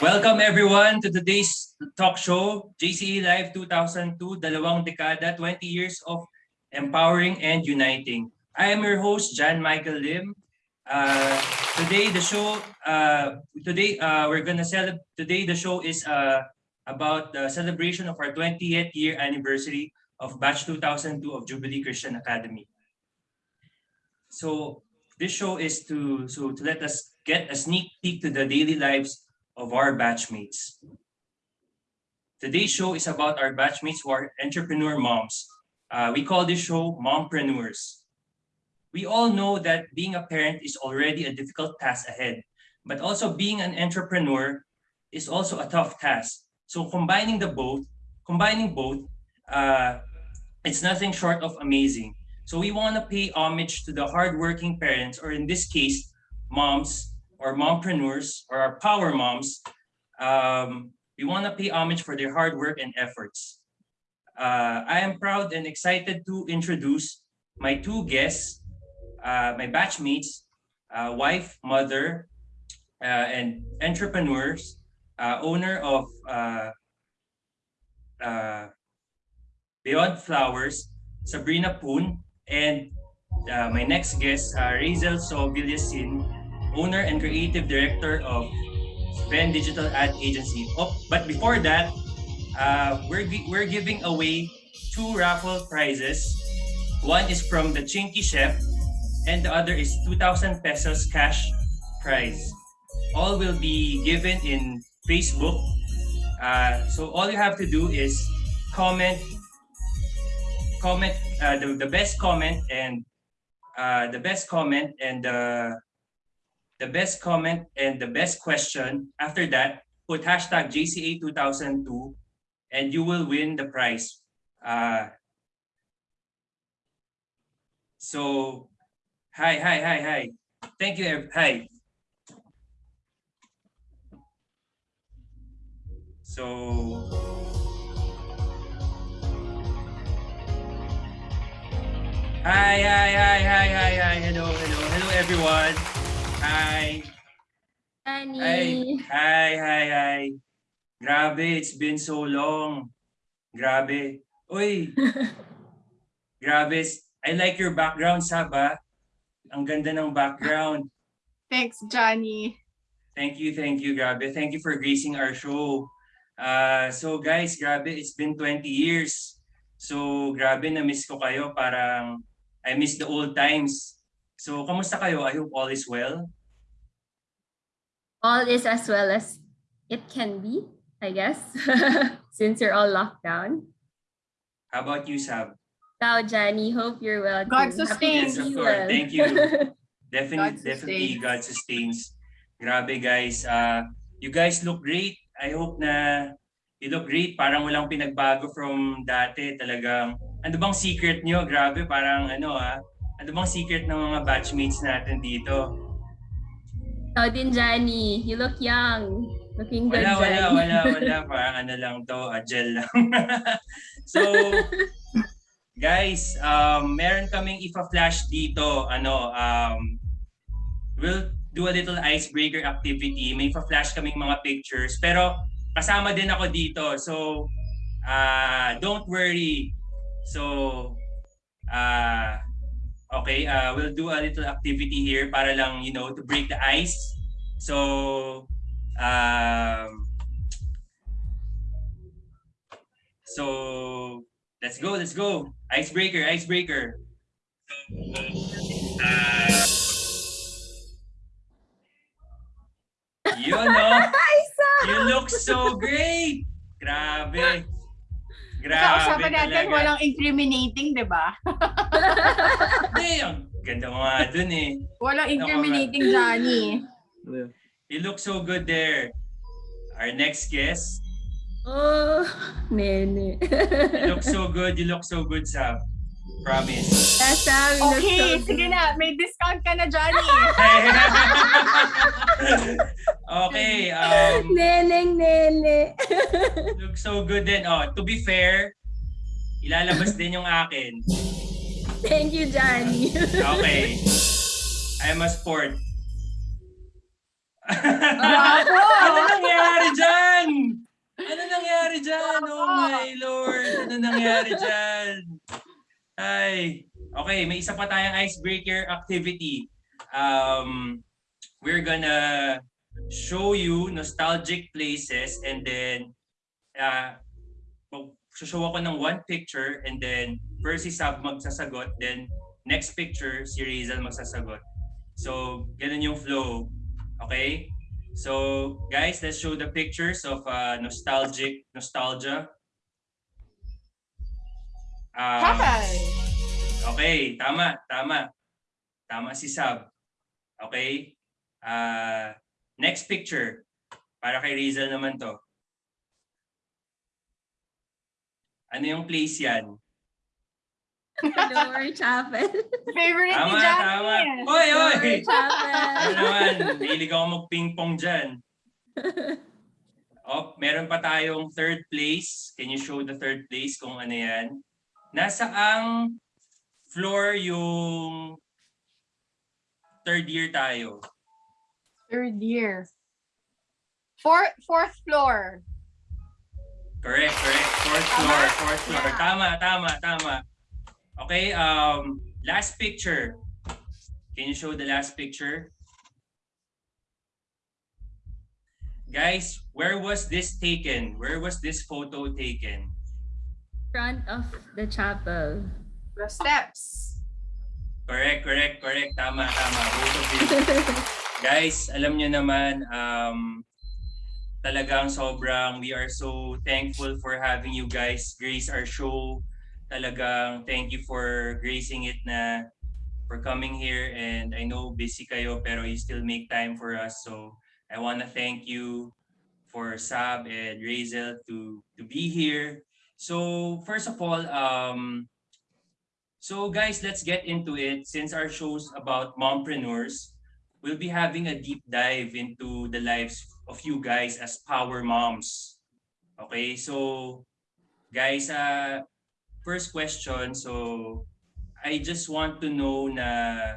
Welcome everyone to today's talk show, JCA Live 2002, dalawang dekada, 20 years of empowering and uniting. I am your host, John Michael Lim. Uh, today the show, uh, today uh, we're gonna celebrate, today the show is uh, about the celebration of our 20th year anniversary of batch 2002 of Jubilee Christian Academy. So this show is to, so to let us get a sneak peek to the daily lives of our batchmates. Today's show is about our batchmates who are entrepreneur moms. Uh, we call this show Mompreneurs. We all know that being a parent is already a difficult task ahead, but also being an entrepreneur is also a tough task. So combining the both, combining both, uh, it's nothing short of amazing. So we want to pay homage to the hardworking parents, or in this case, moms or mompreneurs or our power moms, um, we want to pay homage for their hard work and efforts. Uh, I am proud and excited to introduce my two guests, uh, my batchmates, uh, wife, mother, uh, and entrepreneurs, uh, owner of uh, Beyond Flowers, Sabrina Poon, and my next guest, uh, Razel So owner and creative director of Sven Digital Ad Agency. Oh, but before that, uh, we're, we're giving away two raffle prizes. One is from the Chinky Chef and the other is 2,000 pesos cash prize. All will be given in Facebook. Uh, so all you have to do is comment, comment uh, the, the best comment and uh, the best comment and the the best comment and the best question. After that, put hashtag JCA2002 and you will win the prize. Uh, so, hi, hi, hi, hi. Thank you. Hi. So, hi, hi, hi, hi, hi, hi. Hello, hello, hello, everyone. Hi. Annie. Hi. Hi, hi, hi. Grabe, it's been so long. Grabe. Uy. Grabe. I like your background, Saba. Ang ganda ng background. Thanks, Johnny. Thank you, thank you, grabe. Thank you for gracing our show. Uh, so guys, grabe, it's been 20 years. So grabe, na-miss ko kayo. Parang I miss the old times. So, kamusta kayo? I hope all is well. All is as well as it can be, I guess, since you're all locked down. How about you, Sab? Ciao, Jenny. Hope you're well. God sustains. Yes, of course. Thank you. Definitely, God definitely God sustains. Grabe, guys. Uh, you guys look great. I hope na you look great. Parang walang pinagbago from dati. Talagang, ano bang secret nyo? Grabe, parang ano ah, ano bang secret ng mga batchmates natin dito? Ikaw din, Johnny. You look young. Looking good, Wala, wala, wala, wala. Parang ano lang to, a gel lang. so, guys, um, meron kaming ipa-flash dito. Ano, um, we'll do a little icebreaker activity. May pa-flash kaming mga pictures. Pero kasama din ako dito. So, uh, don't worry. So, uh, Okay, uh, we'll do a little activity here para lang, you know, to break the ice. So, um, so let's go, let's go. Icebreaker, icebreaker. Uh, you know, you look so great. Grabe. Grabe Usapan natin talaga. walang incriminating, di ba? Hindi, ang ganda mo nga dun eh. Walang incriminating, Johnny. You look so good there. Our next guest. Oh, nene. you look so good. You look so good, Sab. Promise. Nasabi okay, so sige na. May discount ka na, Johnny. okay. Um, Neneng nene. look so good din. Oh, to be fair, ilalabas din yung akin. Thank you, Johnny. okay. I'm a sport. Ano nangyari dyan? Ano nangyari dyan? Oh my Lord! Ano nangyari dyan? Ay, okay, may isa pa tayong icebreaker activity. Um, we're gonna show you nostalgic places and then uh, show ako ng one picture and then first si Sab magsasagot, then next picture si Rizal magsasagot. So, ganun yung flow. Okay? So, guys, let's show the pictures of uh, nostalgic nostalgia. Um, Hi! Okay, tama, tama. Tama si Sab. Okay? Uh, next picture. Para kay Rizal naman to. Ano yung place yan? Lower Chapel. Favorite ni Tama, Johnny. tama. Oy, oy! Lower Chapel. Ano naman, hilig ako mag-ping-pong dyan. Oh, meron pa tayong third place. Can you show the third place kung ano yan? Nasa ang floor yung third year tayo. Third year. Fourth, fourth floor. Correct, correct. Fourth Tama? floor, fourth floor. Yeah. Tama, tama, tama. Okay, um, last picture. Can you show the last picture? Guys, where was this taken? Where was this photo taken? Front of the chapel. The steps. Correct, correct, correct. Tama, tama. Guys, alam nyo naman, um, talagang sobrang, we are so thankful for having you guys grace our show. Talagang thank you for gracing it na for coming here and I know busy kayo pero you still make time for us. So I want to thank you for Sab and Razel to to be here. So first of all, um, so guys, let's get into it. Since our show's about mompreneurs, we'll be having a deep dive into the lives of you guys as power moms. Okay, so guys, uh, first question. So I just want to know na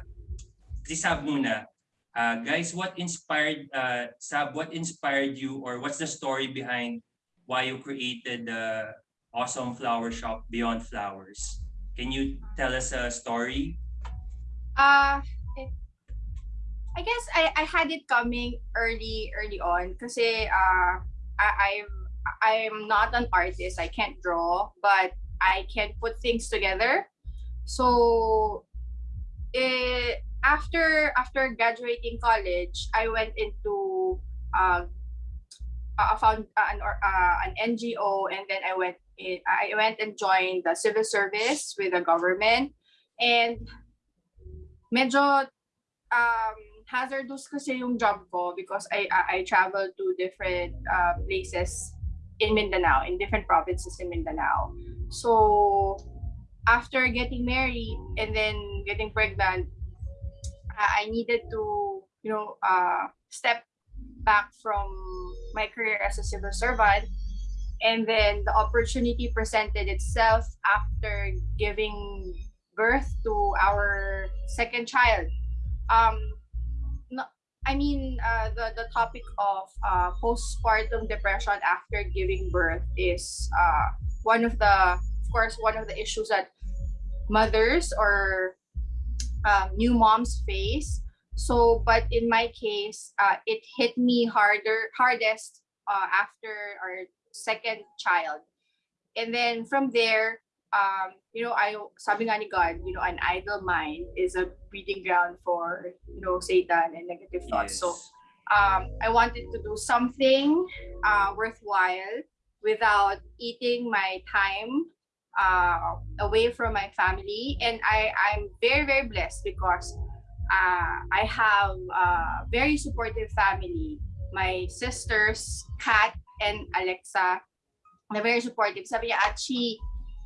Sab muna. Uh, guys, what inspired uh, Sab? What inspired you, or what's the story behind why you created the awesome flower shop Beyond Flowers? Can you tell us a story? Uh, I guess I, I had it coming early early on because uh, I, I'm I'm not an artist. I can't draw, but I can put things together. So eh, after after graduating college, I went into uh, I found uh, an or- uh, an NGO, and then I went in, I went and joined the civil service with the government, and medyo um, hazardous kasi yung job ko because I I, I travel to different uh, places in Mindanao, in different provinces in Mindanao. So after getting married and then getting pregnant, uh, I needed to you know uh, step back from my career as a civil servant and then the opportunity presented itself after giving birth to our second child. Um no, i mean uh, the the topic of uh, postpartum depression after giving birth is uh, one of the of course one of the issues that mothers or um, new moms face. So but in my case uh, it hit me harder hardest uh, after our second child. And then from there um, you know i sabi nga ni god you know an idle mind is a breeding ground for you know satan and negative thoughts. So um, i wanted to do something uh, worthwhile without eating my time uh, away from my family. And i i'm very very blessed because uh, I have a very supportive family. My sisters, Kat and Alexa, they're very supportive. Sabi niya, Achi,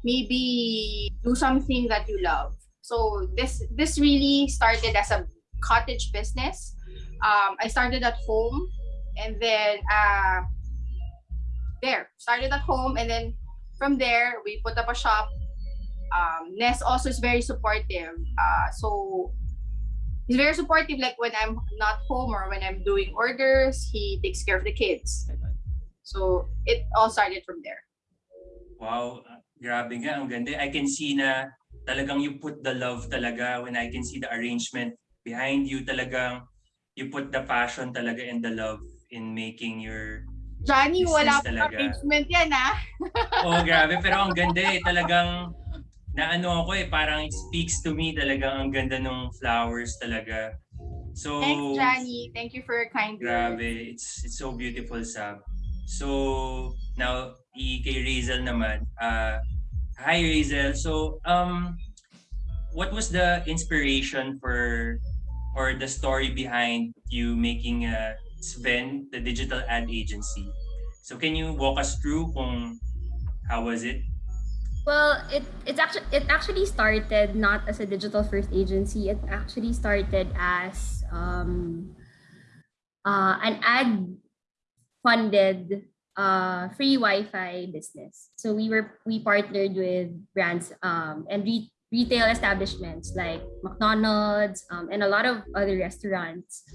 maybe do something that you love. So this this really started as a cottage business. Um, I started at home and then uh, there, started at home and then from there, we put up a shop. Um, Ness also is very supportive. Uh, so he's very supportive. Like when I'm not home or when I'm doing orders, he takes care of the kids. So it all started from there. Wow, grabe nga, ang ganda. I can see na talagang you put the love talaga when I can see the arrangement behind you talagang you put the passion talaga and the love in making your Johnny, wala talaga. arrangement yan ah. Oh, grabe pero ang ganda eh talagang naano ako eh parang it speaks to me talagang ang ganda ng flowers talaga. So Thanks, Johnny. Thank you for your kind words. Grabe, it's it's so beautiful, Sab. So, now, kay Razel naman. Uh, hi, Razel. So, um, what was the inspiration for or the story behind you making uh, Sven, the digital ad agency? So, can you walk us through kung how was it? Well, it it's actually it actually started not as a digital first agency. It actually started as um, uh, an ad funded uh, free Wi-Fi business. So we were we partnered with brands um, and re- retail establishments like McDonald's um, and a lot of other restaurants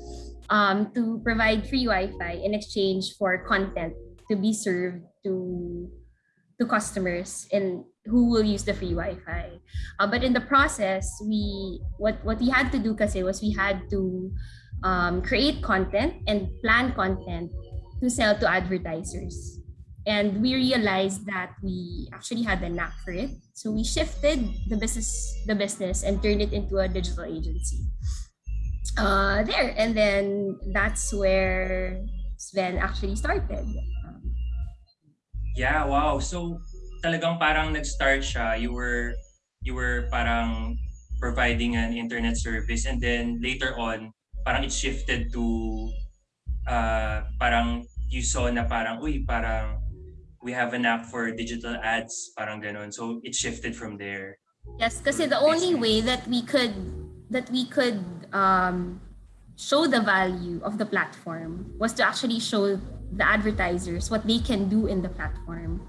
um, to provide free Wi-Fi in exchange for content to be served to to customers and who will use the free Wi-Fi. Uh, but in the process, we what what we had to do kasi was we had to um, create content and plan content to sell to advertisers. And we realized that we actually had the knack for it. So we shifted the business the business and turned it into a digital agency. Uh, there and then that's where Sven actually started. Um, Yeah, wow. So, talagang parang nag-start siya. You were you were parang providing an internet service and then later on, parang it shifted to uh, parang you saw na parang, uy, parang we have an app for digital ads, parang ganun. So, it shifted from there. Yes, kasi the only way that we could that we could um, show the value of the platform was to actually show the advertisers what they can do in the platform.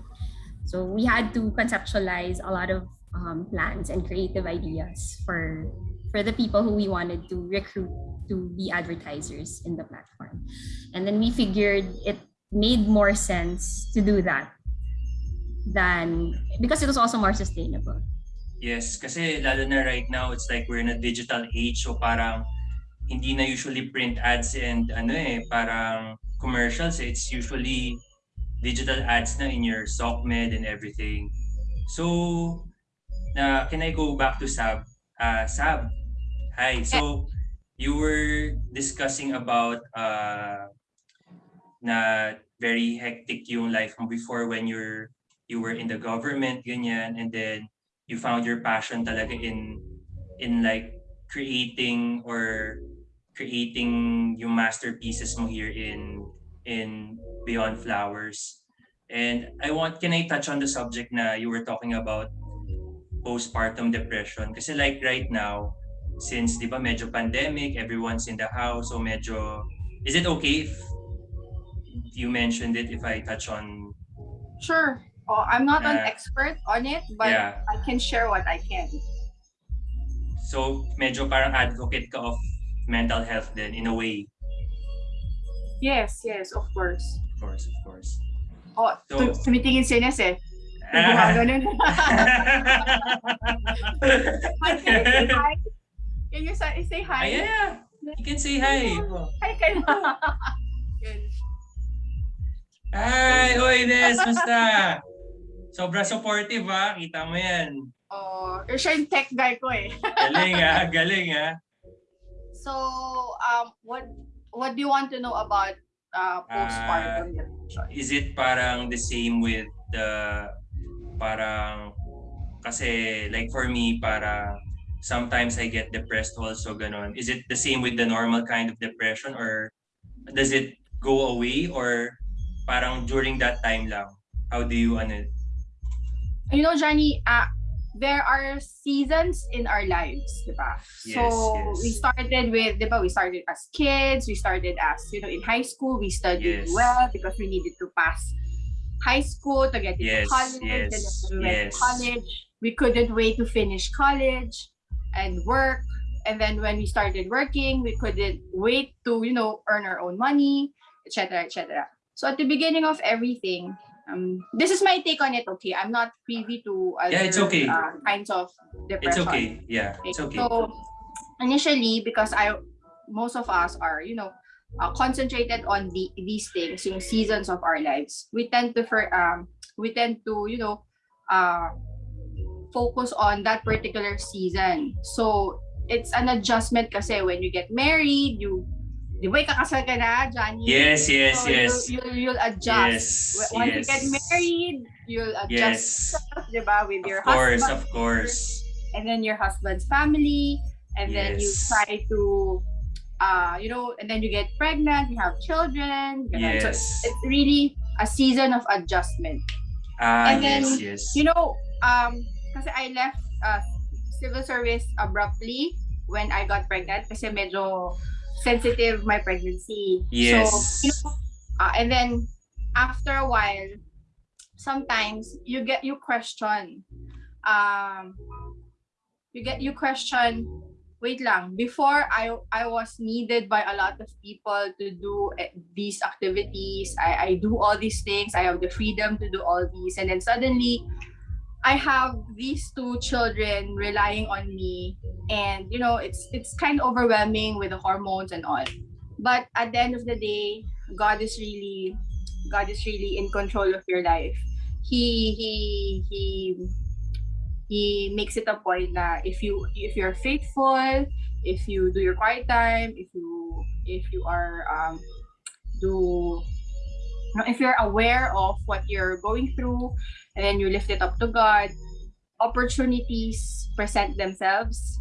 So we had to conceptualize a lot of um, plans and creative ideas for for the people who we wanted to recruit to be advertisers in the platform, and then we figured it made more sense to do that than because it was also more sustainable. Yes, kasi lalo na right now, it's like we're in a digital age. So, parang hindi na usually print ads and ano eh, parang commercials. It's usually digital ads na in your SOCMED and everything. So, na can I go back to Sab? Uh, Sab, hi. So, you were discussing about uh, na very hectic yung life before when you're you were in the government, ganyan, and then you found your passion talaga in in like creating or creating yung masterpieces mo here in in Beyond Flowers. And I want, can I touch on the subject na you were talking about postpartum depression? Kasi like right now, since di ba medyo pandemic, everyone's in the house, so medyo, is it okay if you mentioned it if I touch on, Sure. Oh, I'm not an Uh, expert on it, but yeah, I can share what I can. so medyo parang advocate ka of mental health then in a way, Yes, yes, of course. of course, of course. Oh, So- tu- tumitingin si Ines eh. Ah. Gumaganon. Hi, can you say hi? Can you say, say hi? Ay, yeah, yeah. You can say hi. Oh. Hi ka na. Yun. Hi, oy, Ines, musta? Sobra supportive ha, kita mo yan. Oh, siya yung tech guy ko eh. Galing ha, galing ha. So, um, what what do you want to know about uh, postpartum depression? Is it parang the same with the, parang, kasi like for me, para sometimes I get depressed also, ganon. Is it the same with the normal kind of depression or does it go away or parang during that time lang? How do you, ano, you know, Johnny, uh, there are seasons in our lives, di ba? Yes, so yes. we started with, di ba, we started as kids, we started as, you know, in high school, we studied Yes. well because we needed to pass high school to get into Yes, college. yes, then we went yes. to college. We couldn't wait to finish college and work. and then when we started working, we couldn't wait to you know earn our own money, etc. etc. So at the beginning of everything, um, this is my take on it. Okay, I'm not privy to other Yeah, it's okay. uh, kinds of It's okay. Yeah, it's okay. So initially, because I most of us are, you know, uh, concentrated on the these things, yung seasons of our lives. We tend to for um we tend to, you know, uh focus on that particular season. So it's an adjustment kasi when you get married, you di ba ikakasal ka na, Johnny? Yes, yes, So yes. You, you'll, you'll adjust. Yes, Once you get married, you'll adjust Yes. yourself, di ba, with your Of course, husband of course. and then your husband's family and then you try to uh you know and then you get pregnant you have children ganun. so Yes. it's really a season of adjustment Ah, and then, yes, yes. you know um kasi I left uh, civil service abruptly when I got pregnant kasi medyo sensitive my pregnancy. Yes. so you know uh, and then after a while sometimes you get you question um you get you question wait lang before i i was needed by a lot of people to do eh, these activities. I i do all these things. I have the freedom to do all these. And then suddenly i have these two children relying on me. And you know it's it's kind of overwhelming with the hormones and all. But at the end of the day god is really god is really in control of your life. He he he he makes it a point that if you if you're faithful if you do your quiet time if you if you are um do if you're aware of what you're going through and then you lift it up to god opportunities present themselves.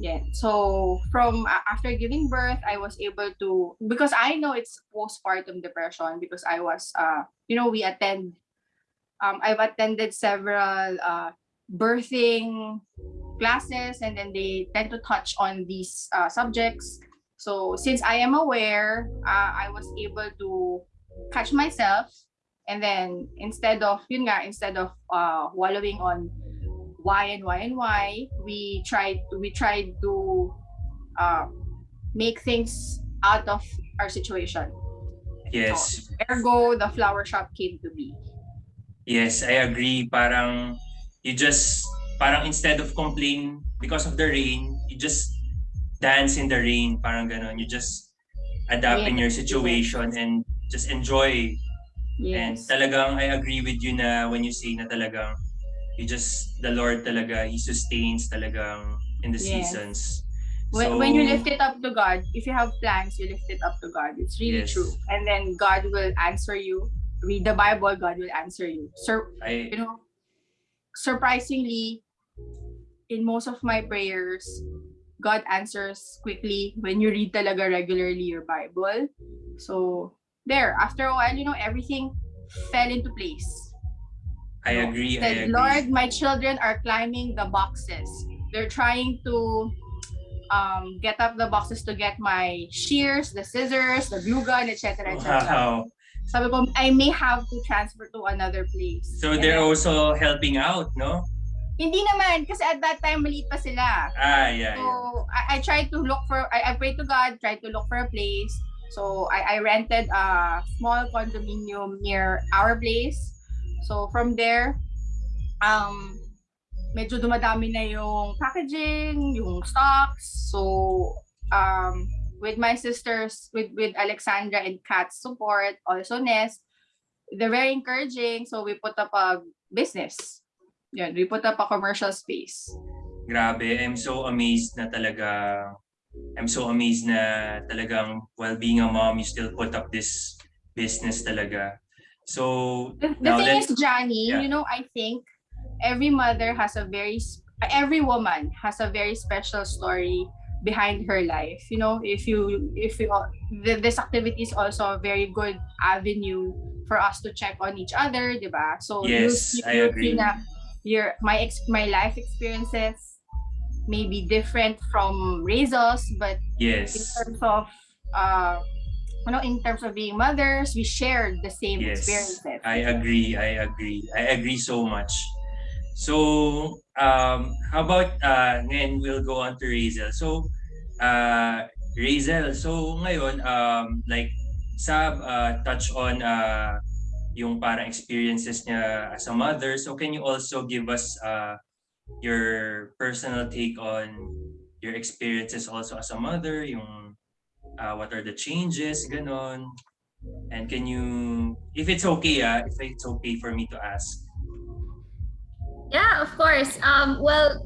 Yeah so from a- after giving birth i was able to because i know it's postpartum depression because i was uh you know we attend um i've attended several uh birthing classes and then they tend to touch on these uh, subjects. So since i am aware uh, i was able to catch myself and then instead of yun nga instead of uh, wallowing on why and why and why we tried we tried to uh, make things out of our situation Yes. ergo the flower shop came to be Yes, I agree. Parang you just parang instead of complain because of the rain, you just dance in the rain, parang ganon. You just adapt in your situation and just enjoy. And yes talagang I agree with you na when you say na talagang you just the Lord talaga he sustains talagang in the Yes. seasons. when, when you lift it up to god if you have plans you lift it up to god it's really Yes. true and then god will answer you read the bible god will answer you Sur- I you know surprisingly in most of my prayers god answers quickly when you read talaga regularly your bible so there after a while you know everything fell into place I agree. I said, agree. Lord, my children are climbing the boxes. They're trying to um, get up the boxes to get my shears, the scissors, the glue gun, etc. etc. Wow. Sabi ko, I may have to transfer to another place. So they're then, also helping out, no? hindi naman, kasi at that time, maliit pa sila. Ah, yeah, So, yeah. I, I tried to look for, I, I prayed to God, tried to look for a place. So, I, I rented a small condominium near our place. So, from there, um, medyo dumadami na yung packaging, yung stocks. So, um, with my sisters, with, with Alexandra and Kat's support, also Nest, they're very encouraging. So, we put up a business. Yun, we put up a commercial space. Grabe, I'm so amazed na talaga. I'm so amazed na talagang while being a mom, you still put up this business talaga. So, The, the thing is, Johnny, Yeah. you know, I think every mother has a very, every woman has a very special story behind her life. You know, if you, if you, this activity is also a very good avenue for us to check on each other, diba? So Yes, you, I you agree. Na your my ex, my life experiences may be different from Razel's, but in yes. terms of uh you know in terms of being mothers we shared the same Yes. experiences I agree. I agree. I agree so much. So, um, how about uh, ngayon we'll go on to Razel. So, Uh, Razel, so ngayon, um, like, Sab uh, touch on uh, yung parang experiences niya as a mother. So can you also give us uh, your personal take on your experiences also as a mother, yung uh, what are the changes, ganon. And can you, if it's okay, ah, if it's okay for me to ask. Yeah, of course. Um, well,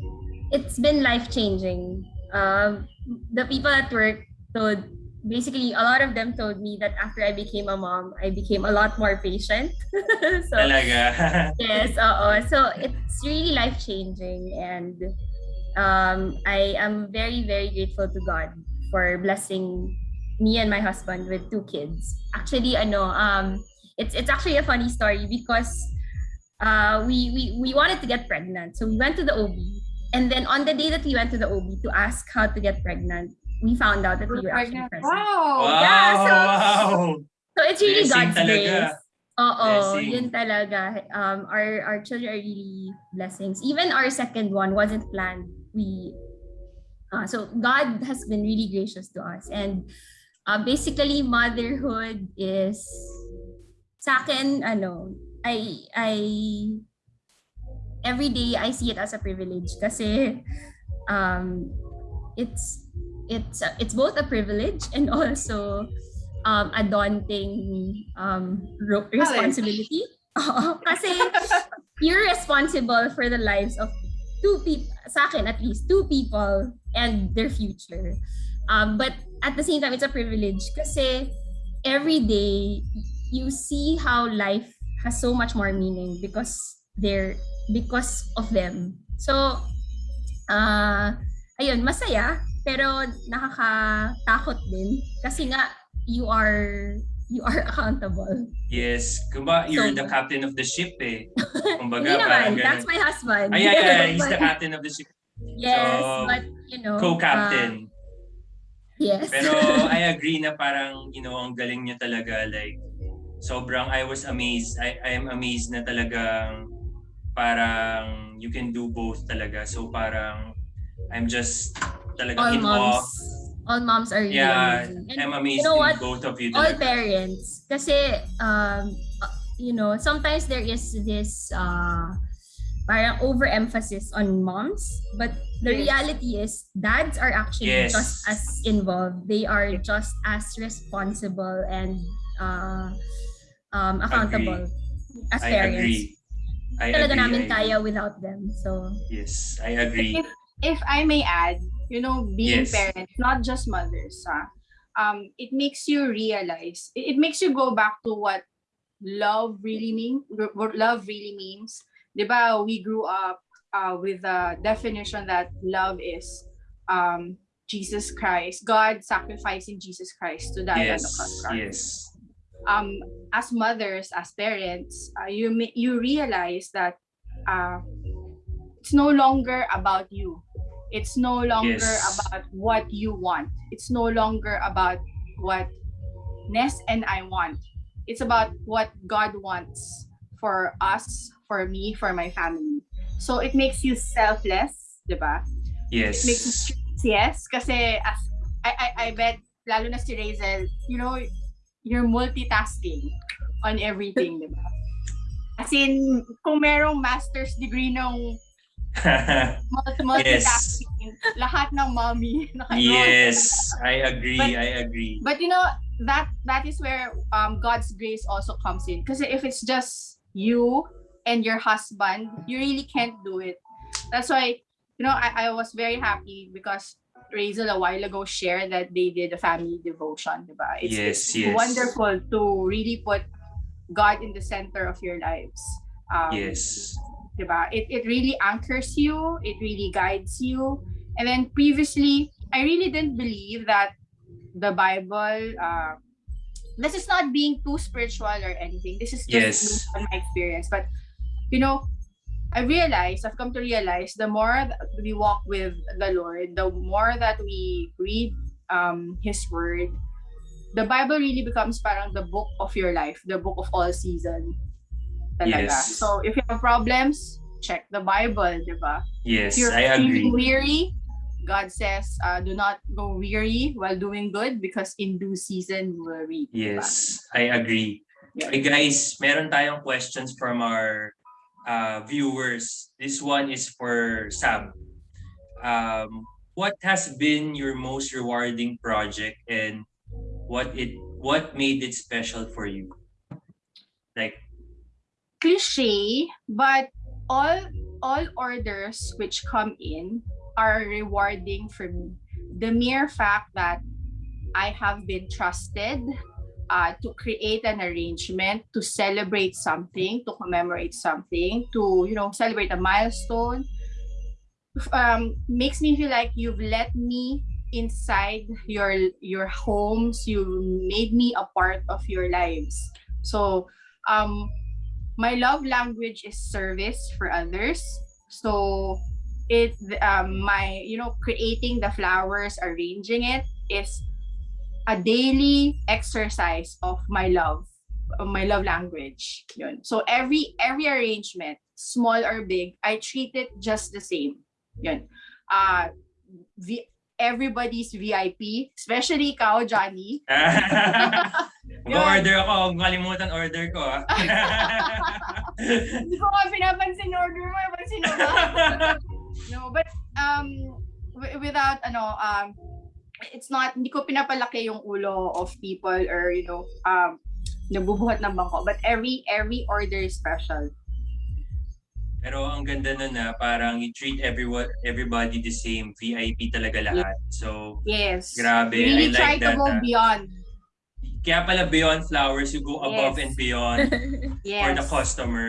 it's been life changing. Um, the people at work told basically a lot of them told me that after I became a mom, I became a lot more patient. so Talaga. yes, oo. So it's really life changing and um, I am very very grateful to God for blessing me and my husband with two kids. Actually, ano, um, it's it's actually a funny story because uh, we we we wanted to get pregnant, so we went to the OB, and then on the day that we went to the OB to ask how to get pregnant, we found out that we were actually Pregnant. pregnant. Wow. wow, Yeah, so- wow. So it's really Blessing God's talaga. grace. Oo, Blessing. yun talaga. Um, our, our children are really blessings. Even our second one wasn't planned. We, uh, so God has been really gracious to us. And uh, basically, motherhood is, sa akin, ano, I, I, every day I see it as a privilege kasi um, it's, it's, it's both a privilege and also um, a daunting um, responsibility. Kasi you're responsible for the lives of two people, sa akin at least, two people and their future. Um, but at the same time, it's a privilege kasi every day you see how life has so much more meaning because they're because of them. So, uh, ayun, masaya pero nakakatakot din kasi nga you are you are accountable. Yes. Kumba, you're So- the captain of the ship eh. Kumbaga, Hindi parang naman, that's ganun. my husband. Ay, ay, ay, he's the But- captain of the ship. Yes, So, but you know, Co-captain. uh, yes. Pero I agree na parang, you know, ang galing niya talaga. Like, sobrang I was amazed. I, I am amazed na talagang parang you can do both talaga. So parang I'm just talagang all moms, all moms are really Yeah, amazing. And I'm amazed you know what? both of you all talaga. parents kasi um uh, you know sometimes there is this uh parang overemphasis on moms but the Yes. reality is dads are actually Yes. just as involved they are just as responsible and uh um accountable as I parents agree. I talaga agree. namin I kaya agree. without them so Yes, I agree. If, I may add, you know, being Yes. parents, not just mothers, ah, um, it makes you realize, it, it makes you go back to what love really mean, what love really means. Diba, we grew up uh, with the definition that love is um, Jesus Christ, God sacrificing Jesus Christ to die on the cross. Yes, yes. um, as mothers, as parents, uh, you you realize that uh, it's no longer about you. It's no longer Yes. about what you want. It's no longer about what Ness and I want. It's about what God wants for us, for me, for my family. So it makes you selfless, diba? Yes. It makes you yes. Kasi as, I, I, I bet, lalo na si Razel, you know, you're multitasking on everything, di ba? As in, kung merong master's degree ng multitasking, lahat ng mommy yes, I agree. But- I agree. But you know, that that is where um God's grace also comes in. Because if it's just you and your husband, you really can't do it. That's why, you know, I, I was very happy because Razel a while ago shared that they did a family devotion? It's, Yes, it's yes. wonderful to really put God in the center of your lives. Um, Yes. Diba? It, it really anchors you, it really guides you. And then previously, I really didn't believe that the Bible, uh, this is not being too spiritual or anything. This is just Yes. on my experience. But, you know, I realized, I've come to realize the more that we walk with the Lord, the more that we read um, His Word, the Bible really becomes parang the book of your life, the book of all season. Talaga. Yes. So if you have problems, check the Bible, di ba? Yes, If you're I agree. weary, God says, uh, do not go weary while doing good because in due season you will reap. diba? Yes, I agree. Yeah. Okay, guys, meron tayong questions from our uh, viewers. This one is for Sam. Um, what has been your most rewarding project and what it what made it special for you? Like, cliche, but all all orders which come in are rewarding for me. The mere fact that I have been trusted uh, to create an arrangement to celebrate something, to commemorate something, to you know celebrate a milestone, um, makes me feel like you've let me inside your your homes. You made me a part of your lives. So um, my love language is service for others so it um my you know creating the flowers arranging it is a daily exercise of my love of my love language yun. so every every arrangement small or big i treat it just the same yun. uh the everybody's vip especially ikaw johnny mag-order ako. Huwag kalimutan order ko, ah. Hindi ko nga pinapansin order mo, pansin mo ba? no, but um wi- without ano um it's not hindi ko pinapalaki yung ulo of people or you know um nabubuhat ng bangko but every every order is special. Pero ang ganda nun na parang you treat everyone, everybody the same. VIP talaga lahat. So, Yes. grabe. really I try like to that. go ah. beyond. Kaya pala beyond flowers, you go above Yes. and beyond Yes. for the customer.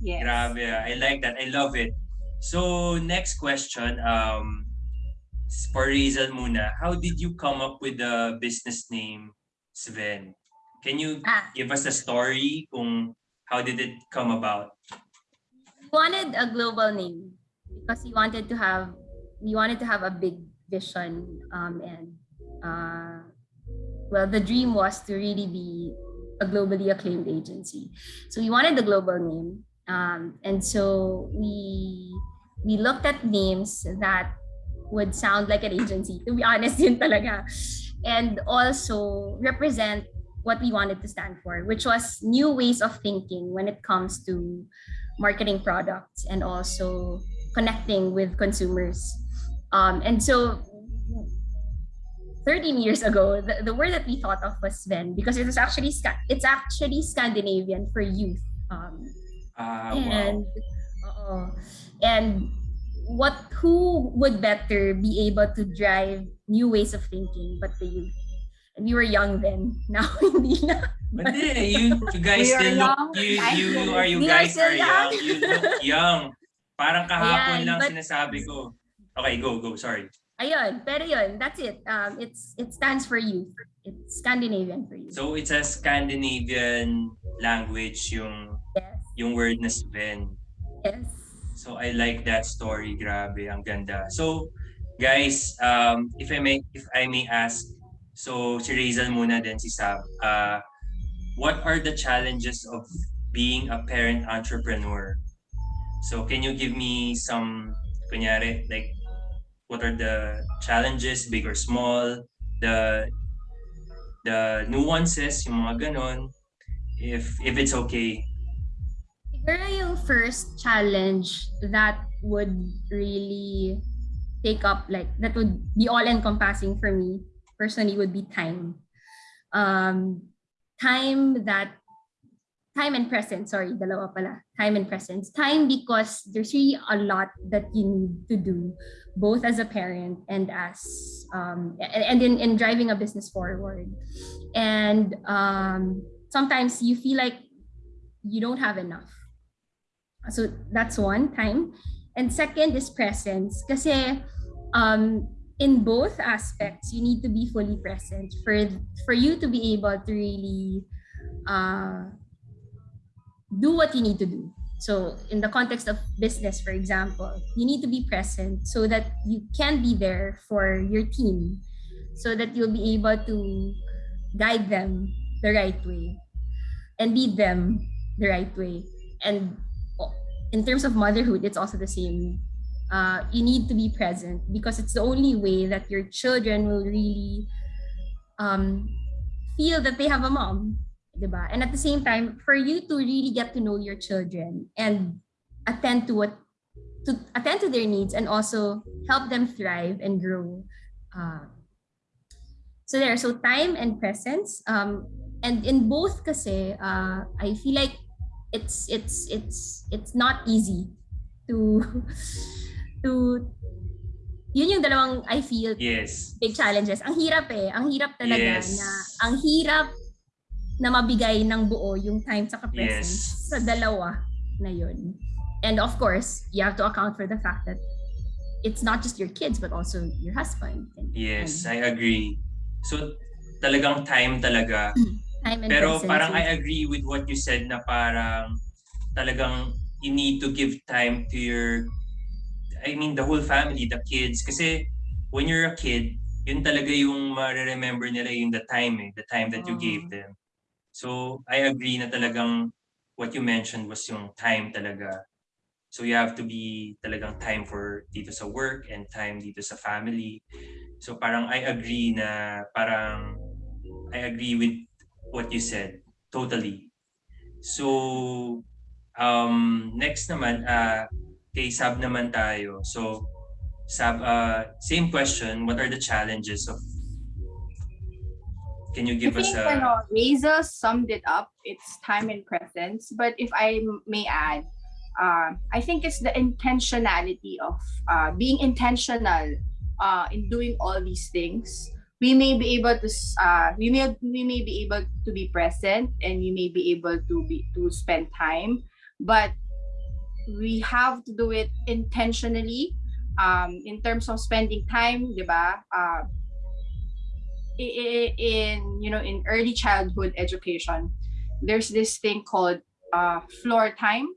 Yes. Grabe. ah. I like that. I love it. So, next question. Um, for Razel muna. How did you come up with the business name Sven? Can you Ah. give us a story kung how did it come about? we wanted a global name because we wanted to have we wanted to have a big vision um, and uh, well the dream was to really be a globally acclaimed agency. So we wanted the global name. Um, and so we we looked at names that would sound like an agency to be honest yun talaga. And also represent what we wanted to stand for which was new ways of thinking when it comes to marketing products and also connecting with consumers. Um, and so 13 years ago, the, the word that we thought of was Sven because it was actually it's actually Scandinavian for youth. Um, Ah, wow. and and what who would better be able to drive new ways of thinking but the youth? And we were young then. Now hindi na. Hindi, you, you guys We are still look, young. you, you are, you We are guys still are young. young. You look young. Parang kahapon Ayan, lang but- sinasabi ko. Okay, go, go, sorry. Ayun, pero yun, that's it. Um, it's it stands for youth. It's Scandinavian for youth. So it's a Scandinavian language yung yes, yung word na Sven. yes. So I like that story. Grabe, ang ganda. So guys, um, if I may if I may ask, so si Rizal muna din si Sam. Uh, what are the challenges of being a parent entrepreneur? So can you give me some kunyari like what are the challenges big or small, the the nuances, yung mga if if it's okay. Siguro yung first challenge that would really take up like that would be all encompassing for me personally would be time. Um, time that time and presence, sorry, dalawa pala. Time and presence. Time because there's really a lot that you need to do both as a parent and as um and, in, in driving a business forward. And um sometimes you feel like you don't have enough. So that's one time. And second is presence. Kasi um, in both aspects, you need to be fully present for for you to be able to really uh, do what you need to do. So in the context of business, for example, you need to be present so that you can be there for your team, so that you'll be able to guide them the right way and lead them the right way. And in terms of motherhood, it's also the same uh, you need to be present because it's the only way that your children will really um, feel that they have a mom, diba? And at the same time, for you to really get to know your children and attend to what to attend to their needs and also help them thrive and grow. Uh, so there, so time and presence. Um, and in both kasi, uh, I feel like it's it's it's it's not easy to to yun yung dalawang I feel Yes. big challenges. Ang hirap eh. Ang hirap talaga Yes. na ang hirap na mabigay ng buo yung time sa presence Yes. sa dalawa na yun. And of course, you have to account for the fact that it's not just your kids but also your husband. And, Yes, and I agree. So talagang time talaga. time and Pero presence parang I agree with what you said na parang talagang you need to give time to your I mean the whole family, the kids kasi when you're a kid, yun talaga yung ma-remember nila yung the time eh, the time that you Oo. gave them. So I agree na talagang what you mentioned was yung time talaga. So you have to be talagang time for dito sa work and time dito sa family. So parang I agree na parang I agree with what you said totally. So um next naman uh kay Sab naman tayo. So Sab uh same question, what are the challenges of Can you give I us think a ano, Razel summed it up. It's time and presence. But if I may add, uh, I think it's the intentionality of uh, being intentional uh, in doing all these things. We may be able to uh, we may we may be able to be present and we may be able to be to spend time, but we have to do it intentionally. Um, in terms of spending time, di ba? Uh, in you know in early childhood education there's this thing called uh, floor time.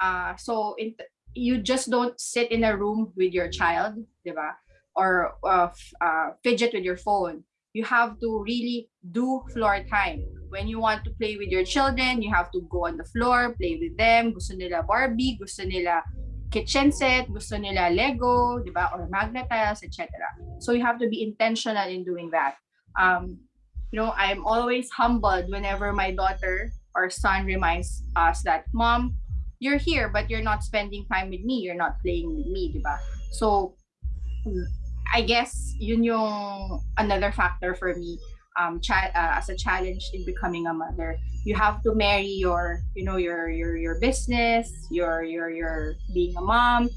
Uh, so in, you just don't sit in a room with your child diba? or uh, uh, fidget with your phone. You have to really do floor time. When you want to play with your children you have to go on the floor play with them. Gusto nila Barbie gusto nila kitchen set gusto nila Lego diba or magnet tiles etc so you have to be intentional in doing that. Um you know i'm always humbled whenever my daughter or son reminds us that mom you're here but you're not spending time with me. You're not playing with me diba so i guess yun yung another factor for me um uh, as a challenge in becoming a mother. You have to marry your you know your your your business your your your being a mom.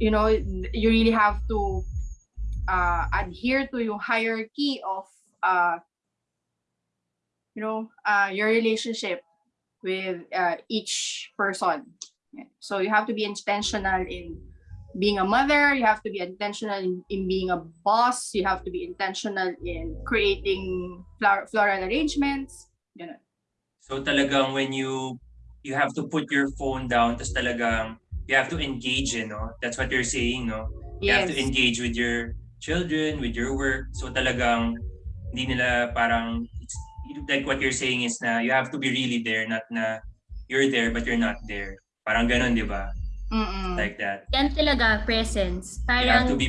You know you really have to uh, adhere to your hierarchy of uh, you know uh, your relationship with uh, each person. So you have to be intentional in being a mother you have to be intentional in, in being a boss you have to be intentional in creating flower, floral arrangements you know So talagang when you you have to put your phone down tapos talagang you have to engage eh, no? That's what you're saying, no? You have yes to engage with your children, with your work. So talagang hindi nila parang like what you're saying is na you have to be really there, not na you're there but you're not there. Parang ganun, di ba? Mm-mm. Like that. yan talaga presence. You have to Parang be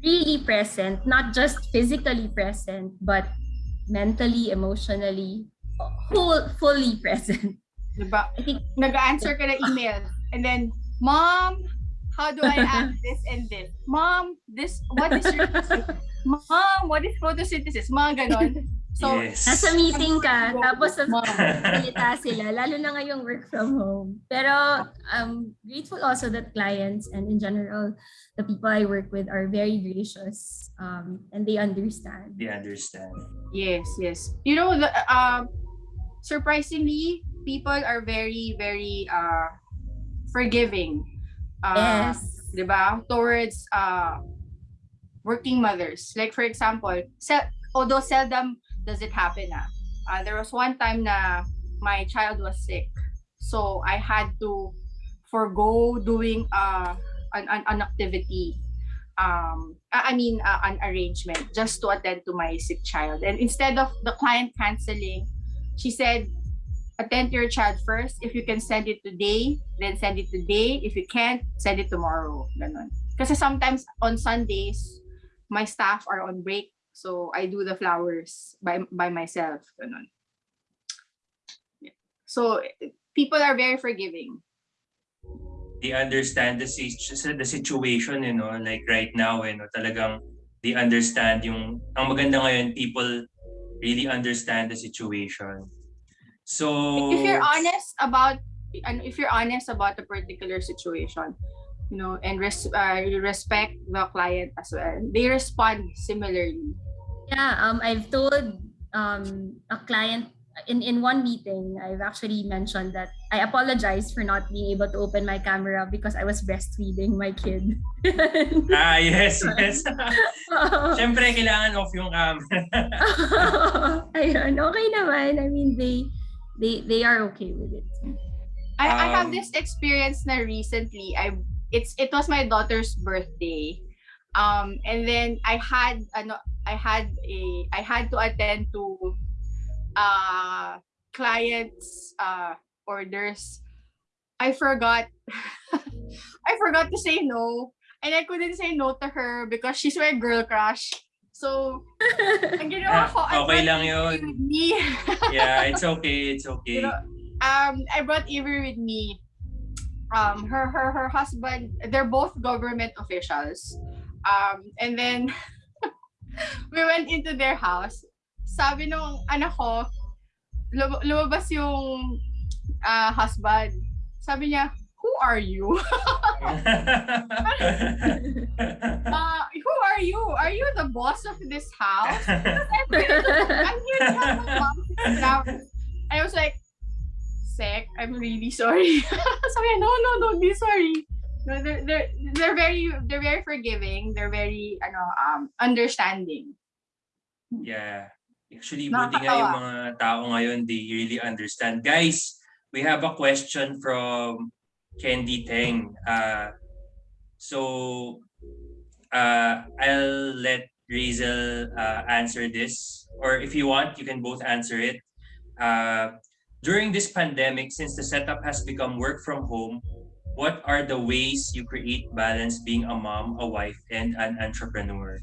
really present, not just physically present, but mentally, emotionally, whole, fully present. diba? I think nag-answer ka ng email and then mom how do I add this and this mom this what is your mom what is photosynthesis mga ganon so yes. nasa meeting ka, tapos salita sila, lalo na ngayong work from home. Pero I'm grateful also that clients and in general, the people I work with are very gracious um, and they understand. They understand. yes yes you know the uh, surprisingly people are very very uh forgiving uh Yes. diba towards uh working mothers like for example sel- although seldom does it happen ah, uh, there was one time na my child was sick so i had to forego doing uh an, an, an activity um i mean uh, an arrangement just to attend to my sick child and instead of the client canceling she said attend to your child first. If you can send it today, then send it today. If you can't, send it tomorrow. Kasi sometimes on Sundays, my staff are on break. So I do the flowers by by myself. Yeah. So eh, people are very forgiving. They understand the, the situation, you know, like right now, you know, talagang they understand yung, ang maganda ngayon, people really understand the situation. So, if you're honest about and if you're honest about a particular situation you know and res- uh, respect the client as well they respond similarly Yeah, um, I've told um, a client in, in one meeting, I've actually mentioned that I apologize for not being able to open my camera because I was breastfeeding my kid. ah, yes, yes. Siyempre, kailangan off yung camera. Ayun, okay naman. I mean, they they they are okay with it. I, I have Um, this experience na recently i it's it was my daughter's birthday um and then i had ano i had a i had to attend to uh clients uh orders i forgot i forgot to say no and i couldn't say no to her because she's my girl crush so ang ginawa ko I Ah, Okay brought lang yun. with me yeah, it's okay, it's okay. you know, um, I brought Avery with me. Um, her her her husband, they're both government officials. Um, and then we went into their house. Sabi nung anak ko, lum- lumabas yung ah, husband. Sabi niya, who are you? Uh, who are you? Are you the boss of this house? I'm here to, I'm here to my mom. And I was like, Sec, I'm really sorry. Niya, no, no, don't be sorry. No, they're, they're, they're very, they're very forgiving. They're very, ano, um, understanding. yeah. Actually, buti nga yung mga tao ngayon, they really understand. Guys, we have a question from Candy Teng. Uh, so, uh, I'll let Razel uh, answer this. Or if you want, you can both answer it. Uh, during this pandemic, since the setup has become work from home, what are the ways you create balance being a mom, a wife, and an entrepreneur?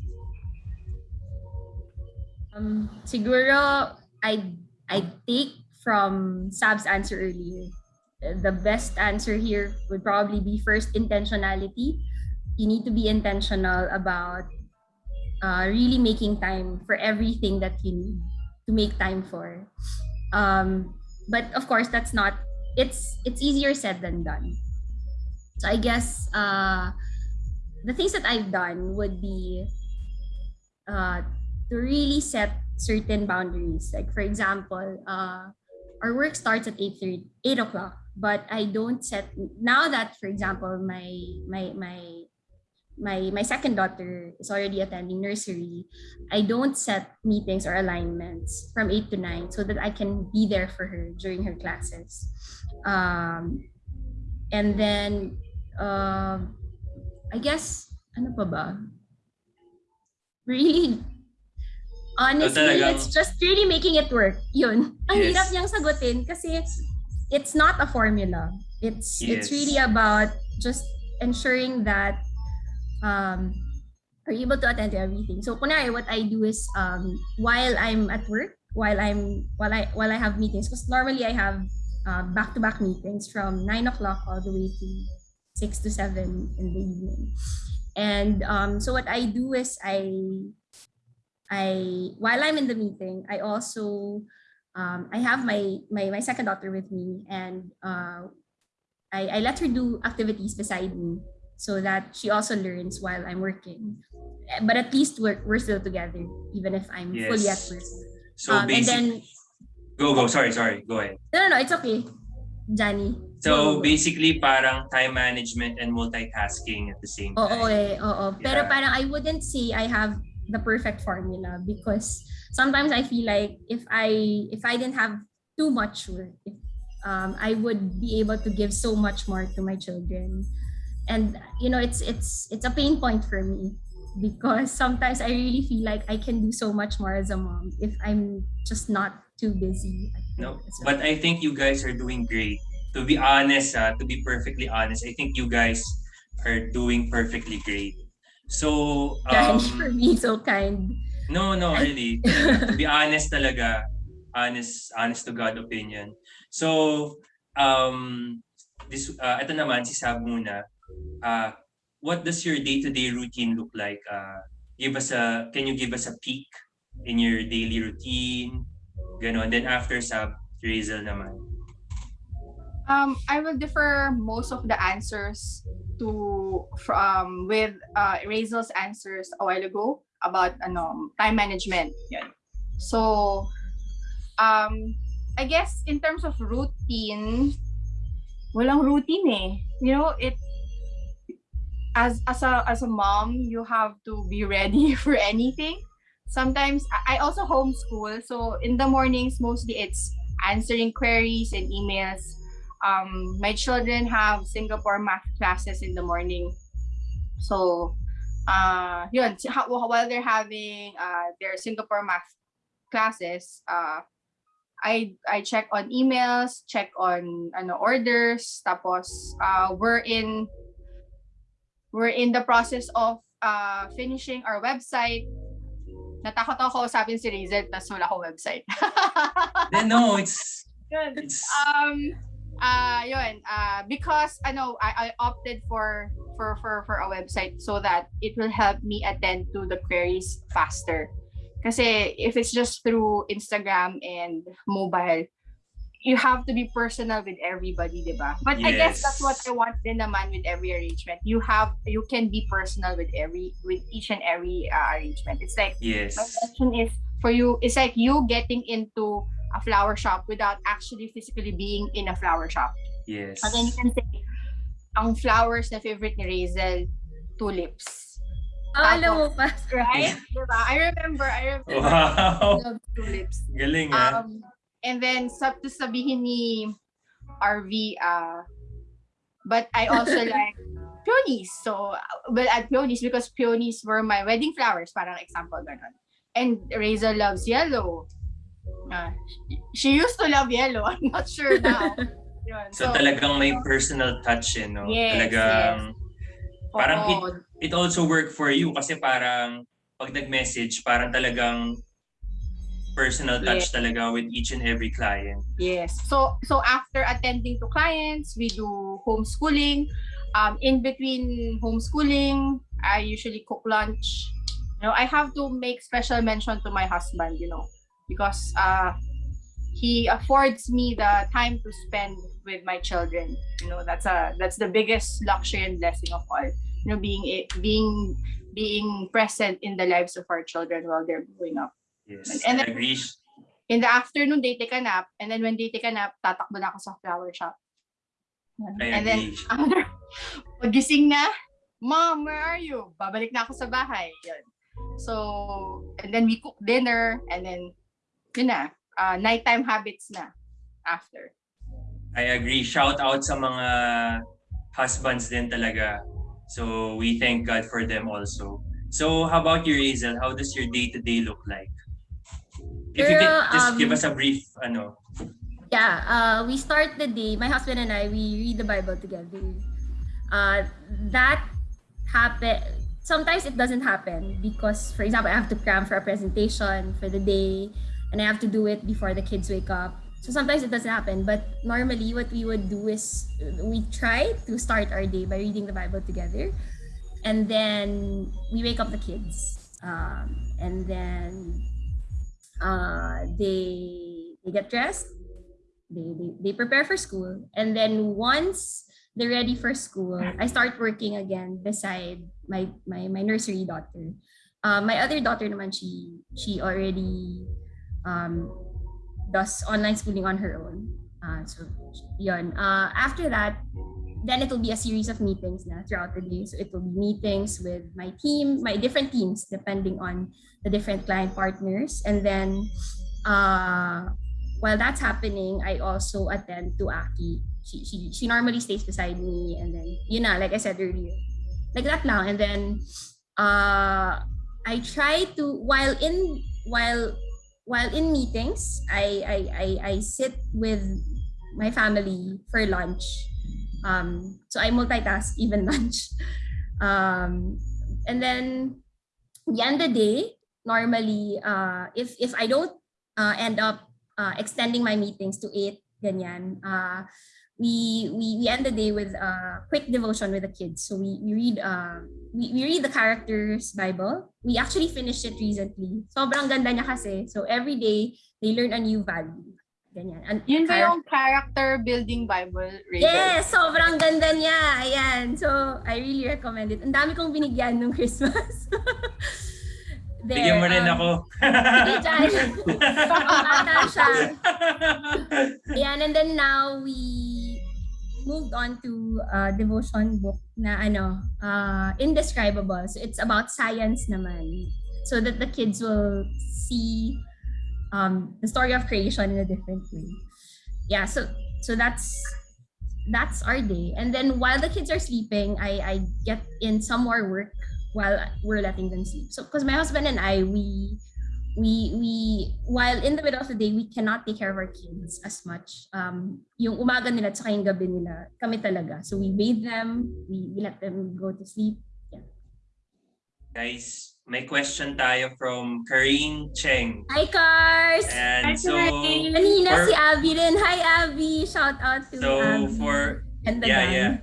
Um, siguro, I I take from Sab's answer earlier. The best answer here would probably be first intentionality. You need to be intentional about uh, really making time for everything that you need to make time for. Um, but of course, that's not. It's it's easier said than done. So I guess uh, the things that I've done would be uh, to really set certain boundaries. Like for example, uh, our work starts at 8 8 o'clock, but I don't set now that for example my my my my my second daughter is already attending nursery i don't set meetings or alignments from 8 to 9 so that i can be there for her during her classes. Um and then um i guess ano pa ba? Really? Honestly talagang- it's just really making it work yun. Ang Yes. hirap niyang sagutin kasi it's not a formula. It's Yes. it's really about just ensuring that um are able to attend to everything? So kunwari what i do is um while i'm at work while i'm while i while i have meetings because normally i have uh, back-to-back meetings from 9 o'clock all the way to 6 to 7 in the evening. And um so what i do is i i while i'm in the meeting i also um, I have my, my my second daughter with me, and uh, I, I let her do activities beside me so that she also learns while I'm working. Eh, But at least we're, we're still together, even if I'm fully at Yes. work. So um, and then, go, go. Sorry, sorry. Go ahead. no, no, no, it's okay, Johnny. So Go, go, go. basically parang time management and multitasking at the same Oo, time. eh, oo. Pero Yeah. parang I wouldn't say I have the perfect formula because sometimes I feel like if I if I didn't have too much work, um, I would be able to give so much more to my children, and you know it's it's it's a pain point for me because sometimes I really feel like I can do so much more as a mom if I'm just not too busy. No, but I think you guys are doing great. To be honest, uh, to be perfectly honest, I think you guys are doing perfectly great. So, um, Kind for me, so kind. no, no, really. to be honest talaga, honest, honest to God opinion. So, um, this, uh, ito naman, si Sab muna. Uh, what does your day-to-day routine look like? Uh, give us a, can you give us a peek in your daily routine? Ganon. Then after Sab, Razel naman. Um, I will defer most of the answers to from with uh, Razel's answers a while ago about ano, time management. So, um, I guess in terms of routine, walang routine eh. You know, it as as a as a mom, you have to be ready for anything. Sometimes I also homeschool, so in the mornings mostly it's answering queries and emails um, my children have Singapore math classes in the morning. So, uh, yun, while they're having uh, their Singapore math classes, uh, I I check on emails, check on ano orders, tapos uh, we're in we're in the process of uh, finishing our website. Natakot ako sabi si Rizel, tas wala akong website. Then no, it's, Yun. it's, um uh yun uh because ano I, I opted for for for for a website so that it will help me attend to the queries faster kasi if it's just through Instagram and mobile you have to be personal with everybody diba but I guess that's what I want din naman with every arrangement you have you can be personal with every with each and every uh, arrangement it's like yes. my question is for you it's like you getting into a flower shop without actually physically being in a flower shop Yes. and then you can say ang flowers na favorite ni Razel tulips Ah, alam mo pa. right diba I remember I remember Wow. I love tulips Galing ah. um and then sab to sabihin ni RV uh but I also like peonies so well at peonies because peonies were my wedding flowers parang example ganun and Razel loves yellow uh, she used to love yellow I'm not sure now Yun. So, talagang may personal touch eh, no? Yes, talagang, parang oo. it also work for you kasi parang pag nag-message, parang talagang personal touch talaga with each and every client. Yes. So so after attending to clients, we do homeschooling. Um, in between homeschooling, I usually cook lunch. You know, I have to make special mention to my husband. You know, because uh, he affords me the time to spend with my children. You know, that's a that's the biggest luxury and blessing of all. You know, being being being present in the lives of our children while they're growing up. Yes, And I then- agree. in the afternoon they take a nap and then when they take a nap tatakbo na ako sa flower shop. I and then agree. after pagising na mom where are you babalik na ako sa bahay Yun. so and then we cook dinner and then yun na uh, nighttime habits na after I agree. Shout out sa mga husbands din talaga. So we thank God for them also. So how about you, Hazel? How does your day-to-day look like? If you could just give um, us a brief, ano, Yeah, uh, we start the day. My husband and I, we read the Bible together. Uh, that happen. Sometimes it doesn't happen because, for example, I have to cram for a presentation for the day, and I have to do it before the kids wake up. So sometimes it doesn't happen. But normally, what we would do is we try to start our day by reading the Bible together, and then we wake up the kids, um, and then uh, they they get dressed they, they they prepare for school and then once they're ready for school i start working again beside my my, my nursery daughter uh, my other daughter naman she she already um, does online schooling on her own uh, so yun. Uh, after that then it will be a series of meetings na throughout the day so it will be meetings with my team my different teams depending on the different client partners and then uh, while that's happening, I also attend to Aki. She, she, she normally stays beside me and then, you know, like I said earlier, like that lang. And then, uh, I try to, while in, while while in meetings, I, I, I, I sit with my family for lunch. Um, so I multitask even lunch. Um, and then the end of the day, normally, uh, if, if I don't uh, end up uh, extending my meetings to eight, ganyan, uh, we, we, we end the day with a quick devotion with the kids. So we, we read uh, we, we read the characters Bible. We actually finished it recently. Sobrang ganda niya kasi. So every day, they learn a new value. Ganyan. And Yun ba yung character building Bible? Rachel? Yes, sobrang ganda niya. Ayan. So, I really recommend it. Ang dami kong binigyan nung Christmas. There, Bigyan mo rin um, ako. Sige. Ang bata siya. Ayan, and then now we moved on to a devotion book na ano, uh, indescribable. So it's about science naman. So that the kids will see um, the story of creation in a different way. Yeah, so so that's that's our day. And then while the kids are sleeping, I, I get in some more work while we're letting them sleep. So because my husband and I, we we we while in the middle of the day we cannot take care of our kids as much um yung umaga nila at yung gabi nila kami talaga so we bathe them we, we let them go to sleep Yeah. Guys, may question tayo from Karine Cheng. hi cars And Hi, so, Karine. kanina for- si Abby rin hi Abby shout out to so Abby for and the yeah, gang. yeah.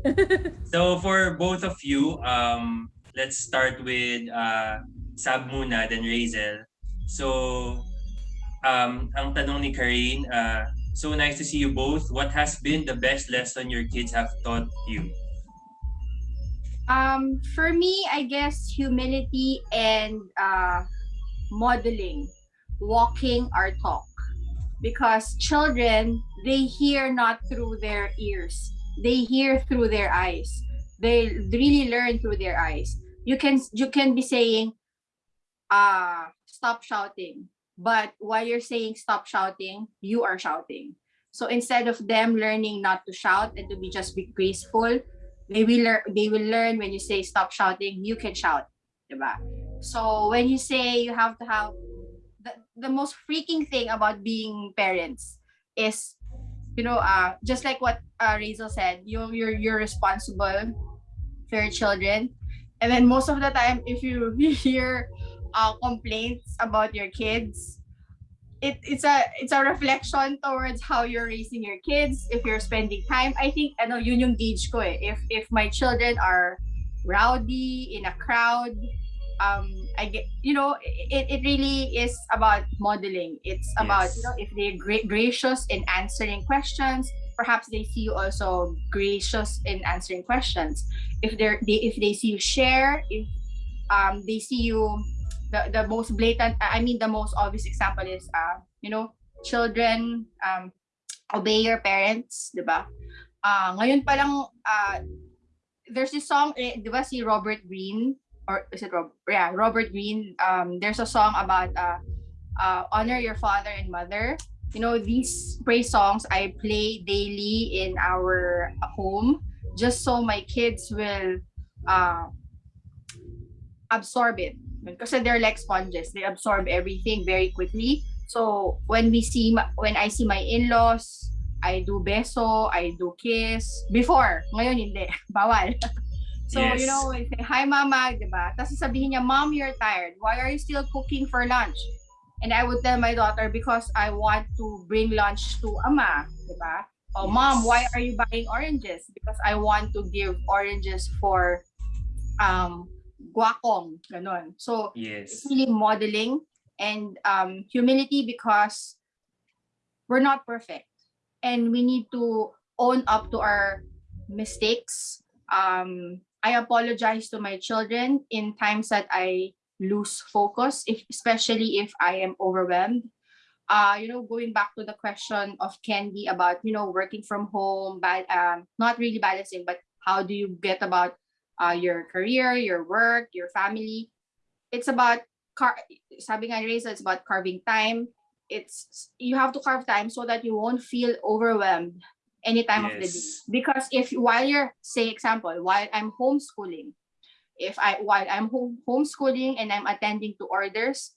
So for both of you, um, let's start with uh, Sab muna, then Razel. So, um, ang tanong ni Karine, uh, so nice to see you both. What has been the best lesson your kids have taught you? Um, for me, I guess humility and uh, modeling, walking our talk. Because children, they hear not through their ears, they hear through their eyes. They really learn through their eyes. You can you can be saying, uh, stop shouting. But while you're saying stop shouting, you are shouting. So instead of them learning not to shout and to be just be graceful, they will learn they will learn when you say stop shouting you can shout diba? so when you say you have to have the, the most freaking thing about being parents is you know uh just like what uh Razel said you you're you're responsible for your children and then most of the time if you hear uh complaints about your kids it, it's a it's a reflection towards how you're raising your kids if you're spending time. I think ano yun yung gauge ko eh. If if my children are rowdy in a crowd um i get you know it, it really is about modeling. It's about you know if they're gra- gracious in answering questions perhaps they see you also gracious in answering questions. If they're they if they see you share if um they see you the, the most blatant i mean the most obvious example is uh you know children um obey your parents diba uh ngayon pa lang uh there's this song eh, di ba si Robert Green or is it Rob yeah Robert Green um there's a song about uh uh honor your father and mother. You know these praise songs i play daily in our home just so my kids will uh absorb it because they're like sponges. They absorb everything very quickly. So when we see when i see my in-laws i do beso i do kiss. Before. Ngayon hindi. Bawal. So you Yes. know we say hi mama. Diba tapos sasabihin niya mom you're tired. Why are you still cooking for lunch? And i would tell my daughter because i want to bring lunch to ama. Diba oh mom Yes. why are you buying oranges? Because i want to give oranges for um guacong ganon so Yes. really modeling and um, humility because we're not perfect. And we need to own up to our mistakes. Um, i apologize to my children in times that i lose focus if especially if i am overwhelmed. Uh, you know going back to the question of candy about you know working from home but um, not really balancing but how do you get about uh, your career your work your family. It's about car sabi nga Razel, it's about carving time. It's you have to carve time so that you won't feel overwhelmed any time of the day. Because if while you're say example while i'm homeschooling if i while i'm home homeschooling and i'm attending to orders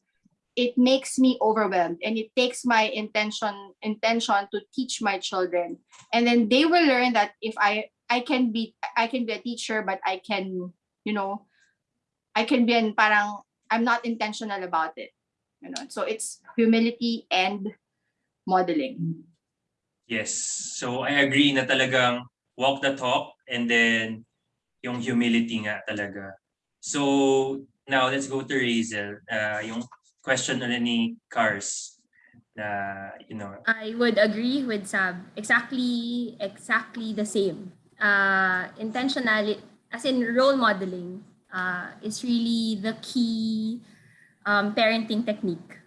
it makes me overwhelmed and it takes my intention intention to teach my children. And then they will learn that if i i can be i can be a teacher but i can you know i can be an parang i'm not intentional about it you know so it's humility and modeling Yes. So I agree na talagang walk the talk and then yung humility nga talaga. So now let's go to Razel. Uh, yung question ulit ni Cars na, you know, I would agree with Sab. Exactly, exactly the same. Uh, intentionality, as in role modeling, uh, is really the key um, parenting technique.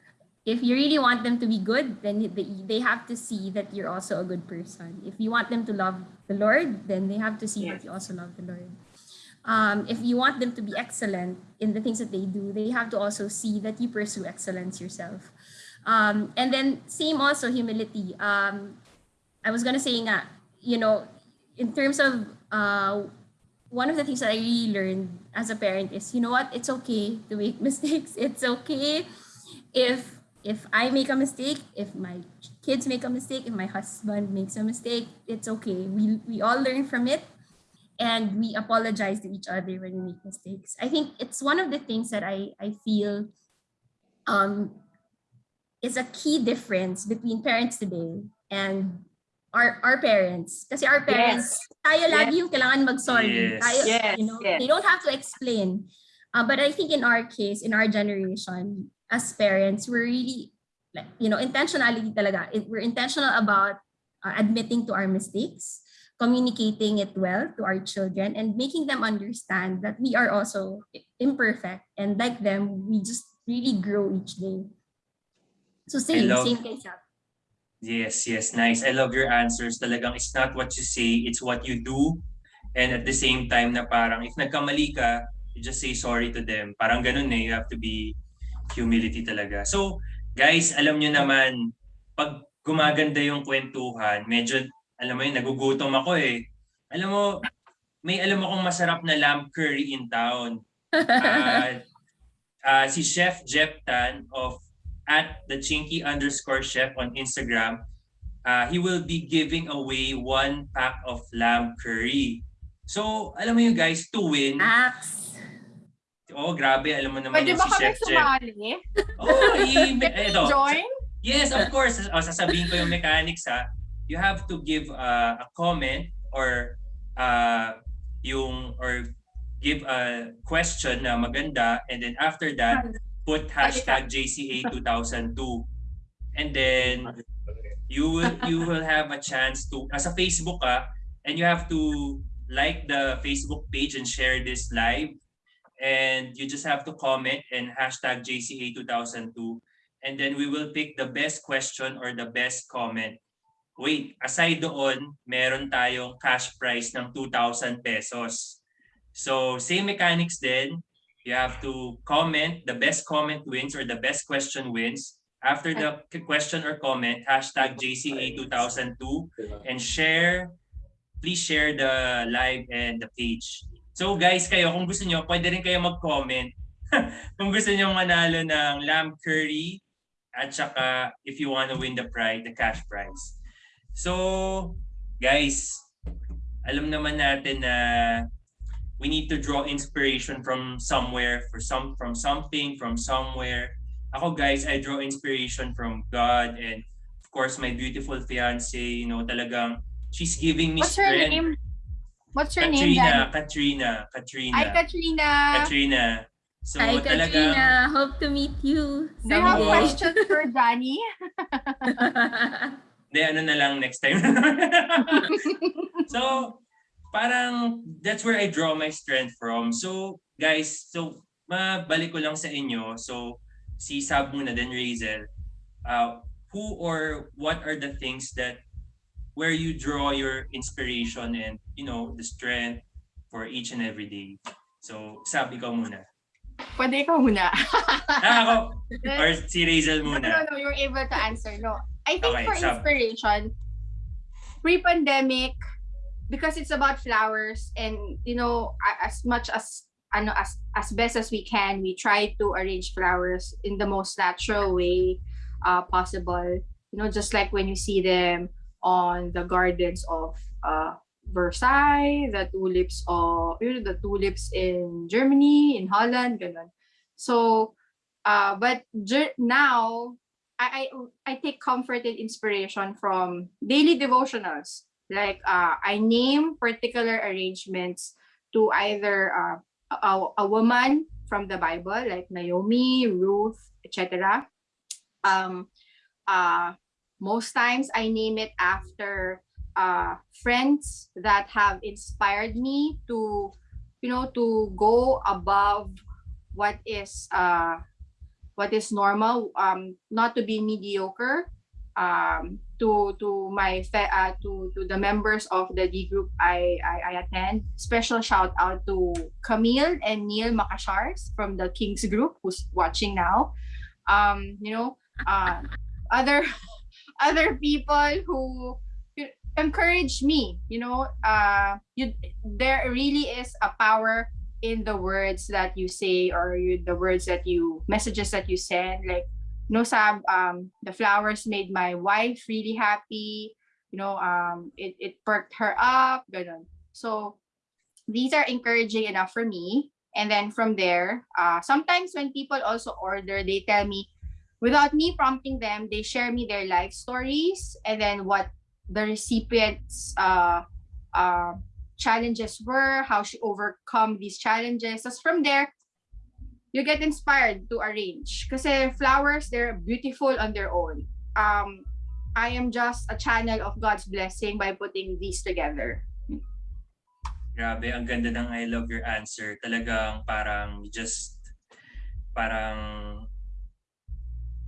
If you really want them to be good, then they, they have to see that you're also a good person. If you want them to love the Lord, then they have to see that you also love the Lord. Um, if you want them to be excellent in the things that they do, they have to also see that you pursue excellence yourself. Um, and then same also humility. Um, I was gonna say nga, you know, in terms of uh, one of the things that I really learned as a parent is, you know what, it's okay to make mistakes. It's okay if if I make a mistake, if my kids make a mistake, if my husband makes a mistake, it's okay. We we all learn from it and we apologize to each other when we make mistakes. I think it's one of the things that I I feel um is a key difference between parents today and our our parents. Kasi our parents, tayo lagi yung kailangan mag-sorry. Yes. Tayo, Yes, you know, yes. they don't have to explain. Uh, but I think in our case, in our generation, as parents, we're really, like, you know, intentionality talaga. We're intentional about uh, admitting to our mistakes, communicating it well to our children, and making them understand that we are also imperfect. And like them, we just really grow each day. So same, love- same kay Sab. Yes, yes, nice. I love your answers. Talagang it's not what you say, it's what you do. And at the same time na parang if nagkamali ka, you just say sorry to them. Parang ganun eh, you have to be humility talaga. So, guys, alam nyo naman, pag gumaganda yung kwentuhan, medyo, alam mo yun, nagugutom ako eh. Alam mo, may alam akong masarap na lamb curry in town. Ah, ah, si Chef Jep Tan of at the chinky underscore chef on Instagram, uh, he will be giving away one pack of lamb curry. So, alam mo yun guys, to win, Axe. oh grabe, alam mo naman Pwede yung ba si kami Chef Jeff. sumali? Oh, i- Can eto. we join? Yes, of course. O, sasabihin ko yung mechanics ha. You have to give uh, a comment or uh, yung or give a question na maganda and then after that put hashtag JCA 2002 and then you will you will have a chance to as a Facebook ka and you have to like the Facebook page and share this live and you just have to comment and hashtag JCA 2002 and then we will pick the best question or the best comment. Wait, aside doon, meron tayong cash prize ng 2,000 pesos. So same mechanics din. You have to comment, the best comment wins or the best question wins. After the question or comment, hashtag JCA 2002 and share, please share the live and the page. So guys, kayo, kung gusto nyo, pwede rin kayo mag-comment. kung gusto nyo manalo ng lamb curry at saka if you want to win the prize, the cash prize. So, guys, alam naman natin na we need to draw inspiration from somewhere, for some from something, from somewhere. Ako guys, I draw inspiration from God and of course my beautiful fiance, you know, talagang she's giving me What's her strength. name? What's her name, Katrina, Danny? Katrina, Katrina. Hi, Katrina. Katrina. So Hi, talagang Katrina. Hope to meet you Do you have questions for Danny? Hindi, ano na lang next time. so, parang that's where I draw my strength from. So, guys, so mabalik ko lang sa inyo. So, si Sab muna, then Razel. Uh, who or what are the things that where you draw your inspiration and, you know, the strength for each and every day? So, Sab, ikaw muna. Pwede ikaw muna. Ah, ako. Or si Razel no, muna. no, you're able to answer. No. I think Okay, for Sab. inspiration, pre-pandemic, because it's about flowers and, you know, as much as ano as as best as we can, we try to arrange flowers in the most natural way uh, possible. You know, just like when you see them on the gardens of uh, Versailles, the tulips of you know, the tulips in Germany, in Holland, ganun. So, uh, but now I, I I take comfort and inspiration from daily devotionals. Like uh, I name particular arrangements to either uh, a, a woman from the Bible, like Naomi, Ruth, etc. Um, uh, most times I name it after uh, friends that have inspired me to, you know, to go above what is uh, what is normal, um, not to be mediocre. Um, to to my uh, to to the members of the D group I, I I attend. Special shout out to Camille and Neil Makashars from the Kings group who's watching now. Um, you know, uh, other other people who encourage me. You know, uh, you there really is a power in the words that you say or you, the words that you messages that you send like know Sab, um the flowers made my wife really happy you know um it, it perked her up ganun. so these are encouraging enough for me and then from there uh sometimes when people also order they tell me without me prompting them they share me their life stories and then what the recipients uh uh challenges were how she overcome these challenges so from there you get inspired to arrange. Kasi flowers, they're beautiful on their own. Um, I am just a channel of God's blessing by putting these together. Grabe, ang ganda ng I love your answer. Talagang parang just, parang,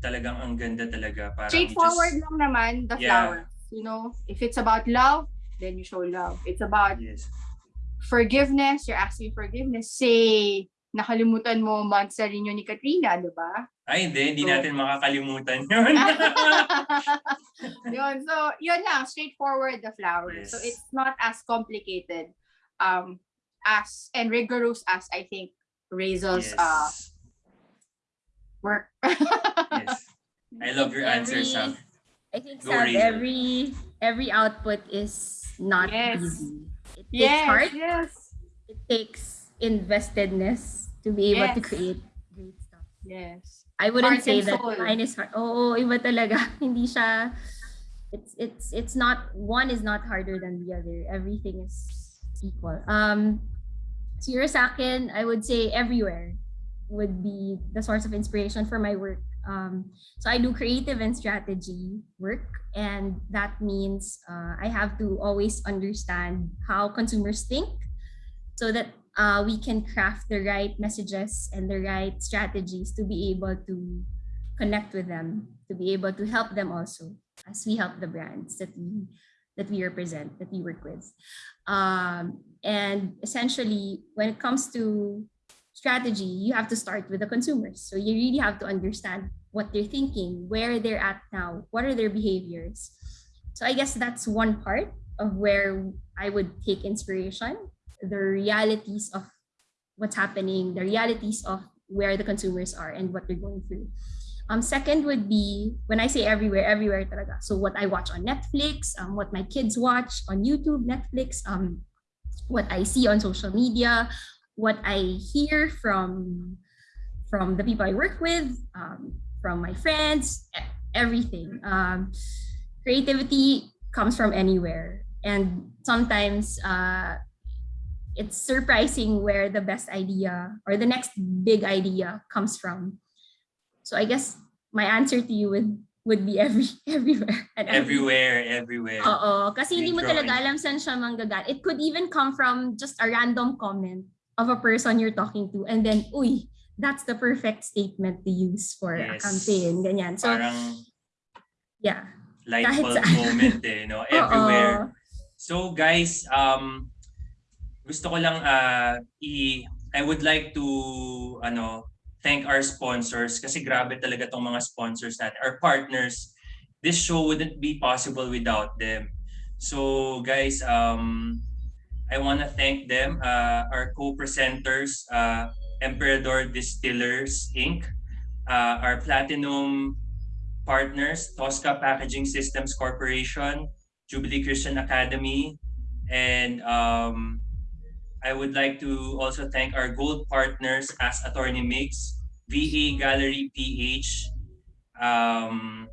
talagang ang ganda talaga. Parang Straightforward just, lang naman, the Yeah. flowers. You know, if it's about love, then you show love. It's about yes. forgiveness, you're asking forgiveness. Say, nakalimutan mo months sa rinyo ni Katrina, di ba? Ay, hindi. Hindi So- natin makakalimutan yun. yun. So, yun lang. Straightforward the flowers. So, Yes. it's not as complicated um, as and rigorous as I think Razel's uh, yes. work. yes. I love your answer, Every- Sam. I think Go, Sab, Razel. every every output is not Yes. easy. It takes yes, heart. yes, It takes investedness to be able to create great stuff. yes. I wouldn't Heart say that soul. mine is hard. Oo, iba talaga. Hindi siya, it's, it's, it's not, one is not harder than the other. Everything is equal. Um, siguro sa akin, I would say everywhere would be the source of inspiration for my work. Um, so I do creative and strategy work, and that means uh, I have to always understand how consumers think so that uh, we can craft the right messages and the right strategies to be able to connect with them, to be able to help them also as we help the brands that we that we represent, that we work with. Um, and essentially, when it comes to strategy, you have to start with the consumers. So you really have to understand what they're thinking, where they're at now, what are their behaviors. So I guess that's one part of where I would take inspiration, the realities of what's happening, the realities of where the consumers are and what they're going through. Um, second would be when I say everywhere, everywhere talaga. So what I watch on Netflix, um, what my kids watch on YouTube, Netflix, um, what I see on social media, what I hear from from the people I work with, um, from my friends, everything. Um, creativity comes from anywhere, and sometimes uh, it's surprising where the best idea or the next big idea comes from. So I guess my answer to you would would be every everywhere and Everywhere, everywhere. Oo, kasi hindi mo Keep talaga alam saan siya manggagal. It could even come from just a random comment of a person you're talking to and then, uy, that's the perfect statement to use for a campaign, ganyan. So, Parang yeah. light bulb moment eh, no? Everywhere. So guys, um gusto ko lang uh, i I would like to ano thank our sponsors kasi grabe talaga tong mga sponsors natin, our partners. This show wouldn't be possible without them. So guys, um I want to thank them, uh, our co-presenters, uh, Emperador Distillers Inc., uh, our platinum partners, Tosca Packaging Systems Corporation, Jubilee Christian Academy, and um, I would like to also thank our gold partners as Attorney Mix, VA Gallery PH, um,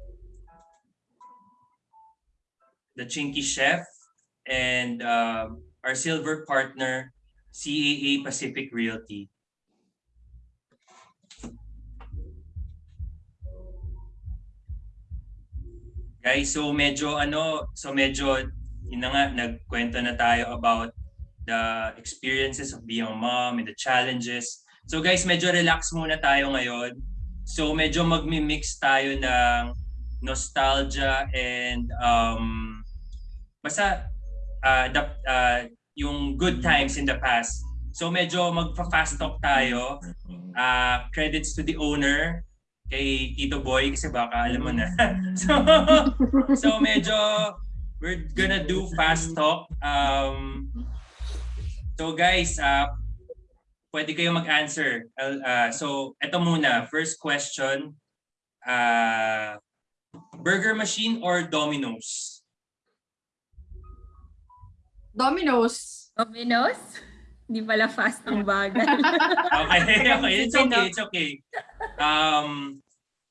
the Chinky Chef, and um, our silver partner, CAA Pacific Realty. Guys, so medyo ano, so medyo yun na nga, nagkwento na tayo about the experiences of being a mom and the challenges. So guys, medyo relax muna tayo ngayon. So medyo magmi-mix tayo ng nostalgia and um basta uh, the, uh, yung good times in the past. So medyo magpa-fast talk tayo. Uh, credits to the owner kay Tito Boy kasi baka alam mo na. so, so medyo we're gonna do fast talk. Um, so guys, uh, pwede kayo mag-answer. Uh, so ito muna, first question. Uh, Burger Machine or Domino's? Domino's. Domino's? Hindi pala fast ang bagal. Okay, okay. It's okay, it's okay. Um,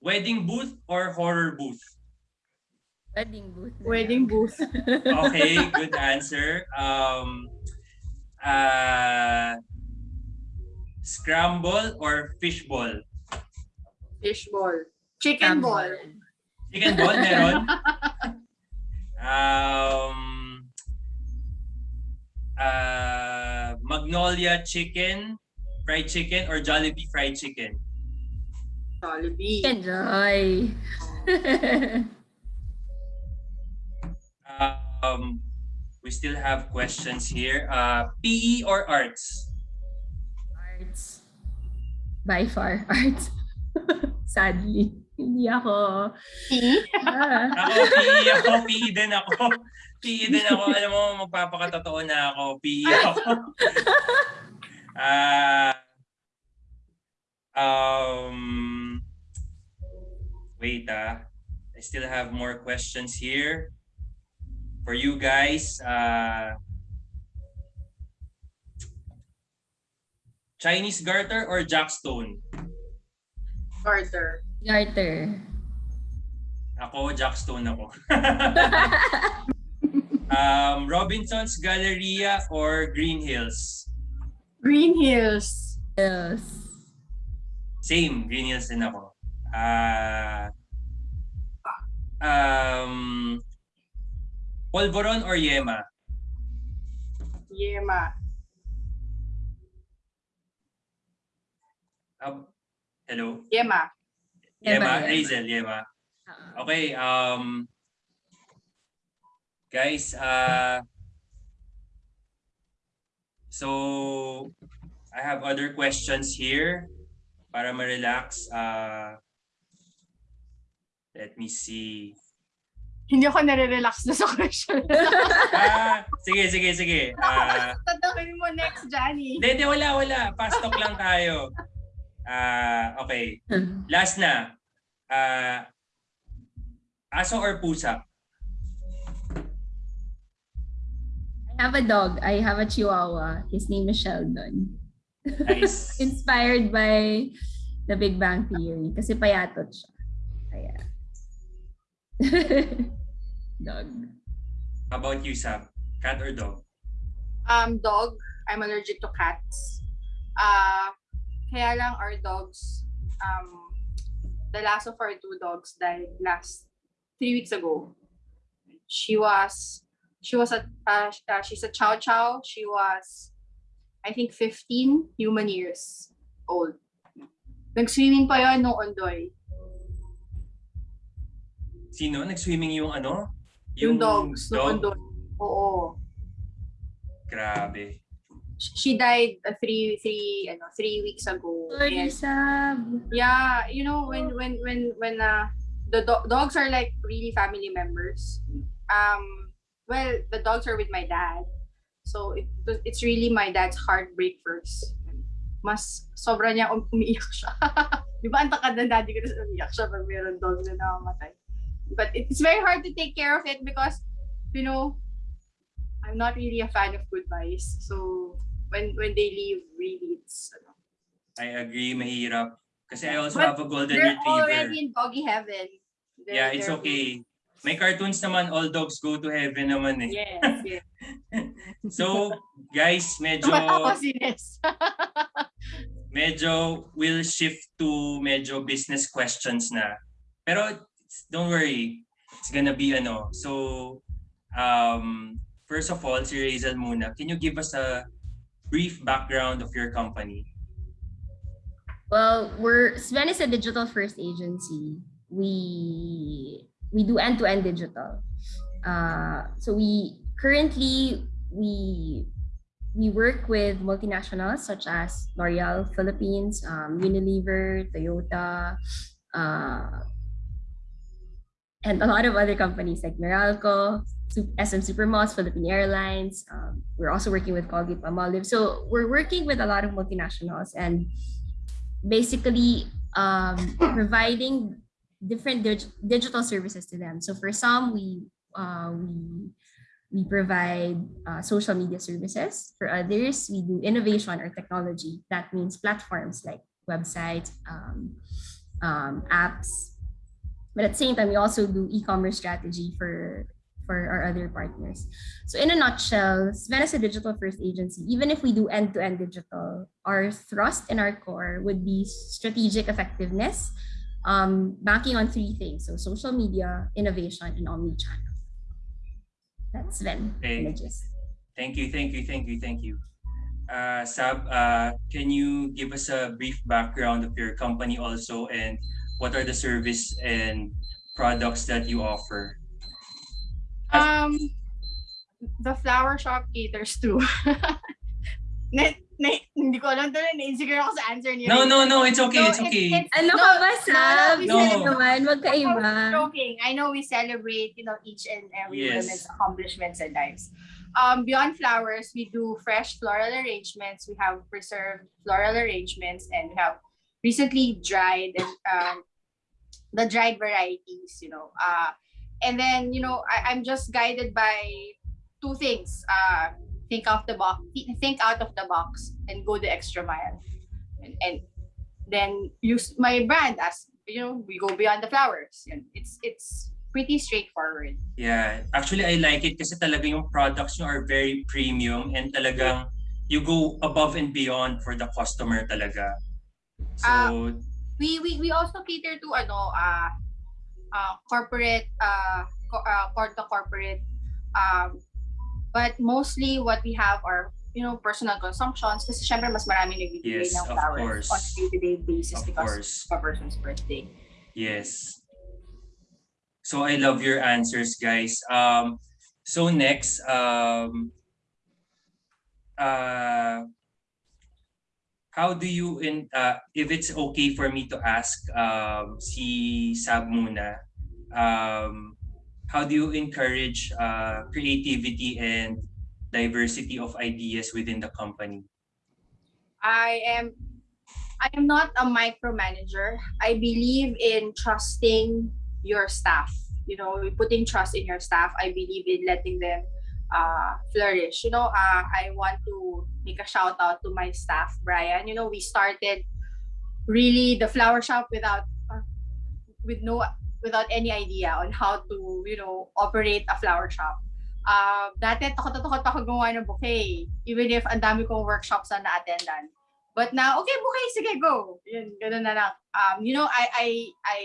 wedding booth or horror booth? Wedding booth. Wedding booth. Okay, good answer. Um, uh, scramble or fishball? Fishball. Chicken ball. Chicken ball meron? um, uh, Magnolia chicken, fried chicken, or Jollibee fried chicken? Jollibee. Enjoy. Um, we still have questions here. Uh, PE or arts? Arts. By far, arts. Sadly. Hindi ako. Ah. Ako, PE ako. PE din ako. PE din ako. Alam mo, magpapakatotoo na ako. PE ako. Ah, um, wait ah. I still have more questions here for you guys. Uh, Chinese garter or jackstone? Carter. Garter. Ako, jackstone ako. um, Robinson's Galleria or Green Hills? Green Hills. yes. Same, Green Hills din ako. Ah um, Polvoron or Yema? Yema. Um, hello? Yema. Yema, Yema, Yema. Hazel, Yema. Ah. Okay, um, guys, uh, so I have other questions here para ma-relax. Uh, let me see. Hindi ako nare-relax na sa question. Ah, sige, sige, sige. Ah, Tatanungin mo next, Johnny. Hindi, hindi, wala, wala. Fast talk lang tayo. Ah, okay. Last na. Ah, aso or pusa? I have a dog. I have a chihuahua. His name is Sheldon. Nice. Inspired by the Big Bang Theory. Kasi payatot siya. Kaya. dog. How about you, Sab? Cat or dog? Um, dog. I'm allergic to cats. Uh, kaya lang our dogs, um, the last of our two dogs died last three weeks ago. She was, she was a, uh, uh, she's a chow chow. She was, I think, 15 human years old. Nag-swimming pa yun nung ondoy. Sino? Nag-swimming yung ano? Yung, dogs nung dog? ondoy. Oo. Grabe. She died uh, three, three, ano, three weeks ago. Sorry, Sab. Yeah, you know when when when when uh the do- dogs are like really family members. Um well, the dogs are with my dad. So it, it's really my dad's heartbreak first. Mas sobra niya um- umiiyak siya. Di ba ang takad ng daddy ko na umiiyak siya pag meron dog na namamatay. But it's very hard to take care of it because, you know, I'm not really a fan of goodbyes. So when when they leave, really, it's ano, I agree, mahirap. Kasi I also But have a golden they're retriever. already in doggy heaven. They're- Yeah, it's they're- okay. May cartoons naman, all dogs go to heaven naman eh. Yes, yes. So, guys, medyo medyo we'll shift to medyo business questions na. Pero don't worry, it's gonna be ano. So, um, first of all, si Razel muna, can you give us a brief background of your company? Well, we're Sven is a digital first agency. We we do end to end digital. Uh, so we currently we we work with multinationals such as L'Oreal Philippines, um, Unilever, Toyota, uh, and a lot of other companies like Meralco, SM Supermalls, Philippine Airlines. Um, we're also working with Colgate Palmolive. So we're working with a lot of multinationals and basically um, providing different dig- digital services to them. So for some, we uh, we we provide uh, social media services. For others, we do innovation or technology. That means platforms like websites, um, um, apps. But at the same time, we also do e-commerce strategy for for our other partners. So in a nutshell, Sven is a digital first agency. Even if we do end-to-end digital, our thrust and our core would be strategic effectiveness, um, banking on three things. So social media, innovation, and omni-channel. That's Sven. Okay. Thank you, thank you, thank you, thank you. Uh, Sab, uh, can you give us a brief background of your company also and what are the service and products that you offer? Um, the flower shop caters to. na, na, hindi ko alam to na na-insecure ako sa answer niyo. No, no, no, it's okay, No, it's okay. Ano No, ka ba, no, Sab? we No. Naman? Wag ka I iba. joking. I know we celebrate, you know, each and every Yes. woman's accomplishments and lives. Um, beyond flowers, we do fresh floral arrangements. We have preserved floral arrangements, and we have recently dried and um, the dried varieties. You know, uh, and then you know, I, I'm just guided by two things. Uh, think out the box, think out of the box, and go the extra mile, and, and then use my brand as you know we go beyond the flowers Yan. it's it's pretty straightforward Yeah, actually I like it kasi talaga yung products nyo are very premium and talagang you go above and beyond for the customer talaga. So, Ah, we we, we also cater to ano uh, uh corporate uh, co- uh corporate um but mostly what we have are you know personal consumptions kasi syempre mas marami nagbibigay Yes, ng flowers course. on a day-to-day basis of because course. of a person's birthday Yes. So I love your answers, guys. Um, so next, um, uh, how do you in uh, if it's okay for me to ask um, si Sab muna, um, how do you encourage uh, creativity and diversity of ideas within the company? I am I am not a micromanager. I believe in trusting your staff. You know, putting trust in your staff. I believe in letting them uh, flourish. You know, uh, I want to make a shout out to my staff, Brian. You know, we started really the flower shop without uh, with no without any idea on how to you know operate a flower shop. Uh, ako even if ang dami kong workshops na na-attendan. But now, okay, bouquet, sige, go. Yun, ganun na lang. Um, you know, I, I, I,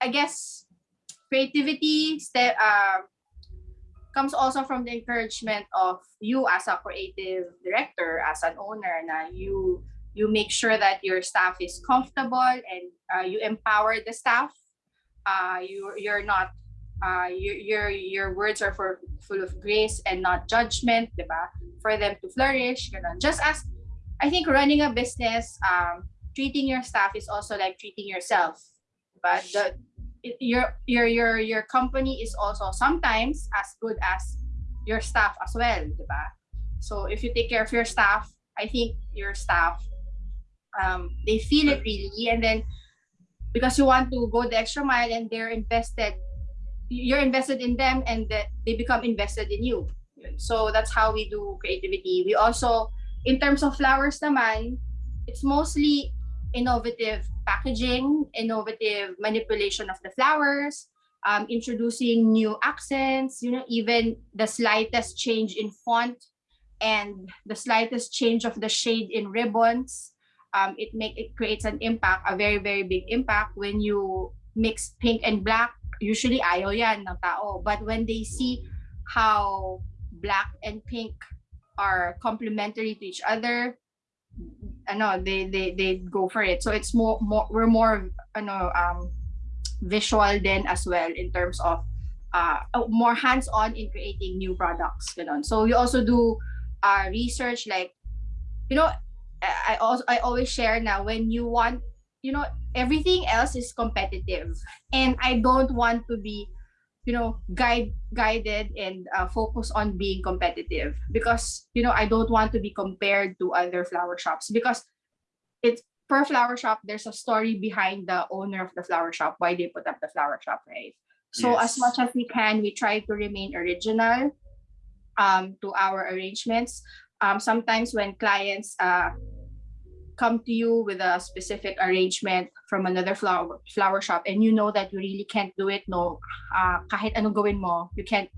I guess creativity step, uh, comes also from the encouragement of you as a creative director, as an owner, na you, you make sure that your staff is comfortable and uh, you empower the staff. Uh, you, you're not uh, your, your your words are for full of grace and not judgment, diba? For them to flourish, you know. Just as I think running a business, um, treating your staff is also like treating yourself. But the your your your your company is also sometimes as good as your staff as well, diba? So if you take care of your staff, I think your staff um, they feel it really, and then because you want to go the extra mile and they're invested, you're invested in them, and that they become invested in you. So that's how we do creativity. We also, in terms of flowers, naman, it's mostly innovative packaging, innovative manipulation of the flowers, um, introducing new accents, you know, even the slightest change in font and the slightest change of the shade in ribbons. Um, it make it creates an impact, a very, very big impact when you mix pink and black. Usually ayaw yan ng tao. But when they see how black and pink are complementary to each other, ano, they they they go for it. So it's more more we're more ano um visual then as well in terms of uh more hands-on in creating new products ganon. So we also do uh research like you know I also I always share now when you want you know everything else is competitive and I don't want to be you know guide guided and uh, focus on being competitive. Because you know I don't want to be compared to other flower shops because it's per flower shop there's a story behind the owner of the flower shop why they put up the flower shop right? So as Yes. much as we can we try to remain original um to our arrangements. Um sometimes when clients uh come to you with a specific arrangement from another flower flower shop and you know that you really can't do it no uh kahit anong gawin mo you can't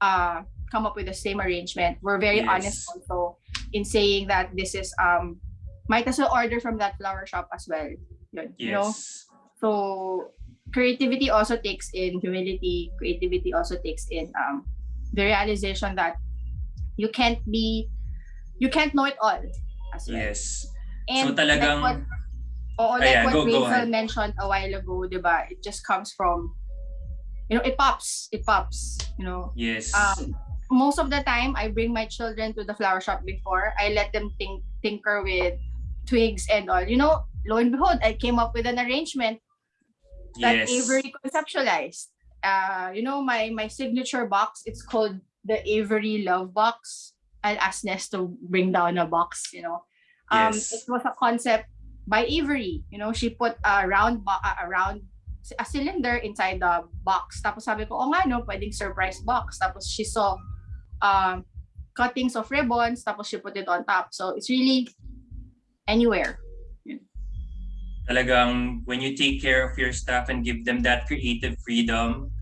uh come up with the same arrangement we're very honest Yes. also in saying that this is um might as well order from that flower shop as well Yun, you know Yes. so creativity also takes in humility creativity also takes in um the realization that you can't be you can't know it all as well Yes. And so talagang like what, oo, like Ayan, what go- go Razel ahead. mentioned a while ago, diba? It just comes from, you know, it pops. It pops, you know. yes. Um, most of the time, I bring my children to the flower shop before. I let them think, tinker with twigs and all. You know, lo and behold, I came up with an arrangement that yes. Avery conceptualized. Uh, you know, my my signature box, it's called the Avery Love Box. I'll ask Ness to bring down a box, you know. Um, Yes. it was a concept by Avery. You know, she put a round a round a cylinder inside the box. Tapos sabi ko, oh nga no, pwedeng surprise box. Tapos she saw um, cuttings of ribbons, tapos she put it on top. So it's really anywhere. talagang when you take care of your staff and give them that creative freedom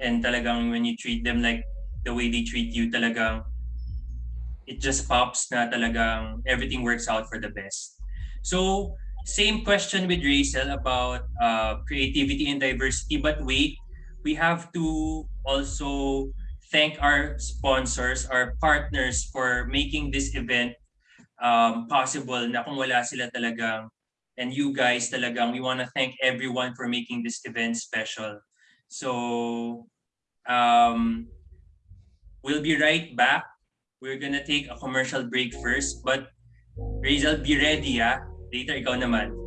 and talagang when you treat them like the way they treat you talagang it just pops na talagang everything works out for the best. So same question with Rachel about uh, creativity and diversity but wait we have to also thank our sponsors our partners for making this event um, possible na kung wala sila talagang and you guys talagang we want to thank everyone for making this event special. So um we'll be right back. We're gonna take a commercial break first, but Rizal, be ready ah. Later ikaw naman.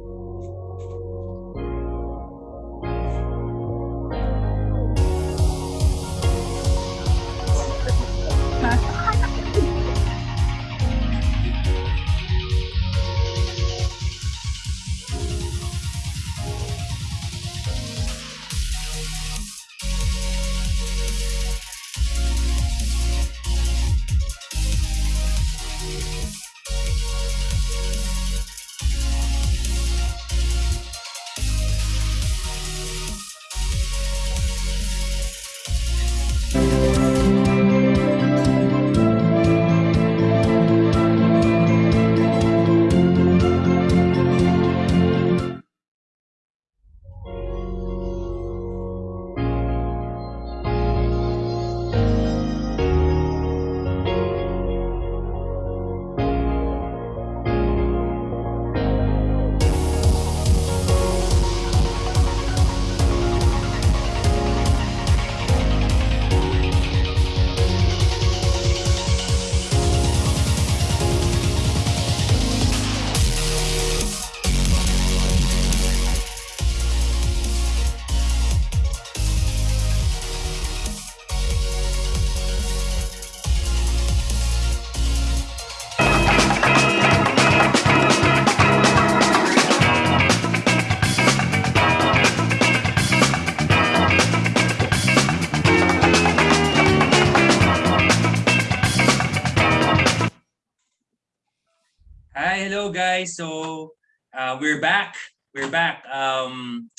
Guys. So uh, we're back. We're back. Um,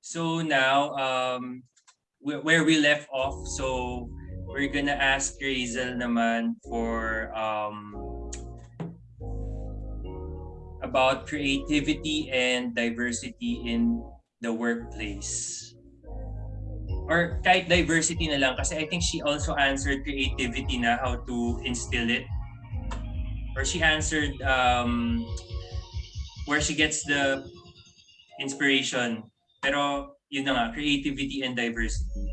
so now um, wh- where we left off. So we're gonna ask Razel naman for um, about creativity and diversity in the workplace. Or kahit diversity na lang kasi I think she also answered creativity na how to instill it or she answered um, where she gets the inspiration. Pero yun na nga, creativity and diversity.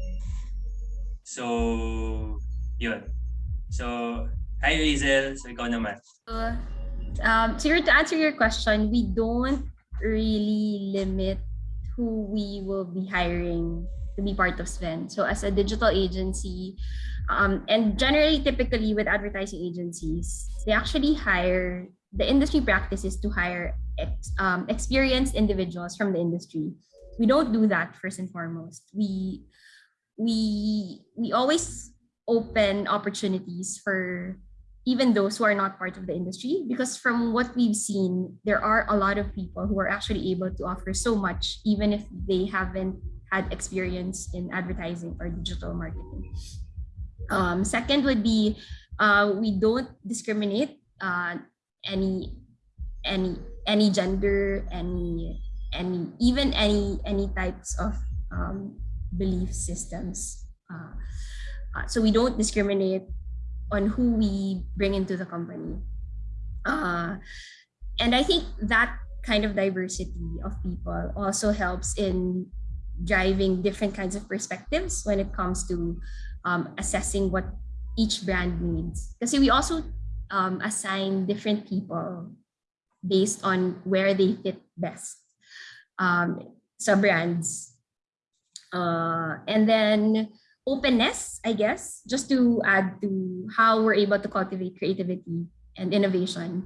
So, yun. So, hi Razel. So, ikaw naman. So, um, your- to answer your question, we don't really limit who we will be hiring to be part of Sven. So as a digital agency, um, and generally, typically with advertising agencies, they actually hire the industry practice is to hire ex, um, experienced individuals from the industry. We don't do that first and foremost. We we we always open opportunities for even those who are not part of the industry because from what we've seen there are a lot of people who are actually able to offer so much even if they haven't had experience in advertising or digital marketing um, second would be uh, we don't discriminate uh, any any any gender any any even any any types of um, belief systems uh, uh, so we don't discriminate on who we bring into the company. Uh, and I think that kind of diversity of people also helps in driving different kinds of perspectives when it comes to um, assessing what each brand needs. Because we also um, assign different people based on where they fit best um, sa brands. Uh, and then openness, I guess, just to add to how we're able to cultivate creativity and innovation.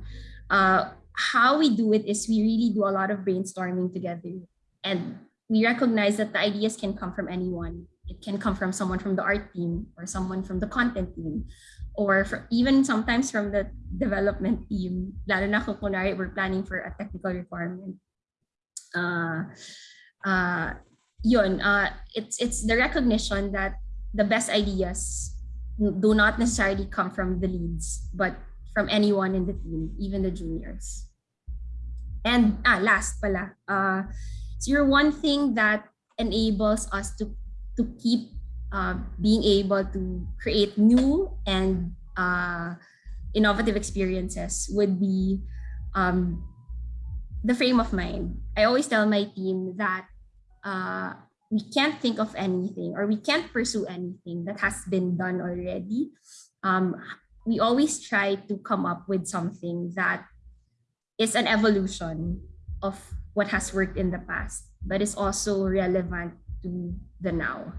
Uh, how we do it is we really do a lot of brainstorming together. And we recognize that the ideas can come from anyone. It can come from someone from the art team or someone from the content team or even sometimes from the development team. Lalo na kung kunwari we're planning for a technical requirement. Uh, uh, yun, uh, it's, it's the recognition that the best ideas do not necessarily come from the leads, but from anyone in the team, even the juniors. And ah, last pala, uh, so one thing that enables us to to keep uh, being able to create new and uh, innovative experiences would be um, the frame of mind. I always tell my team that uh, we can't think of anything or we can't pursue anything that has been done already. Um, we always try to come up with something that is an evolution of what has worked in the past, but is also relevant to the now.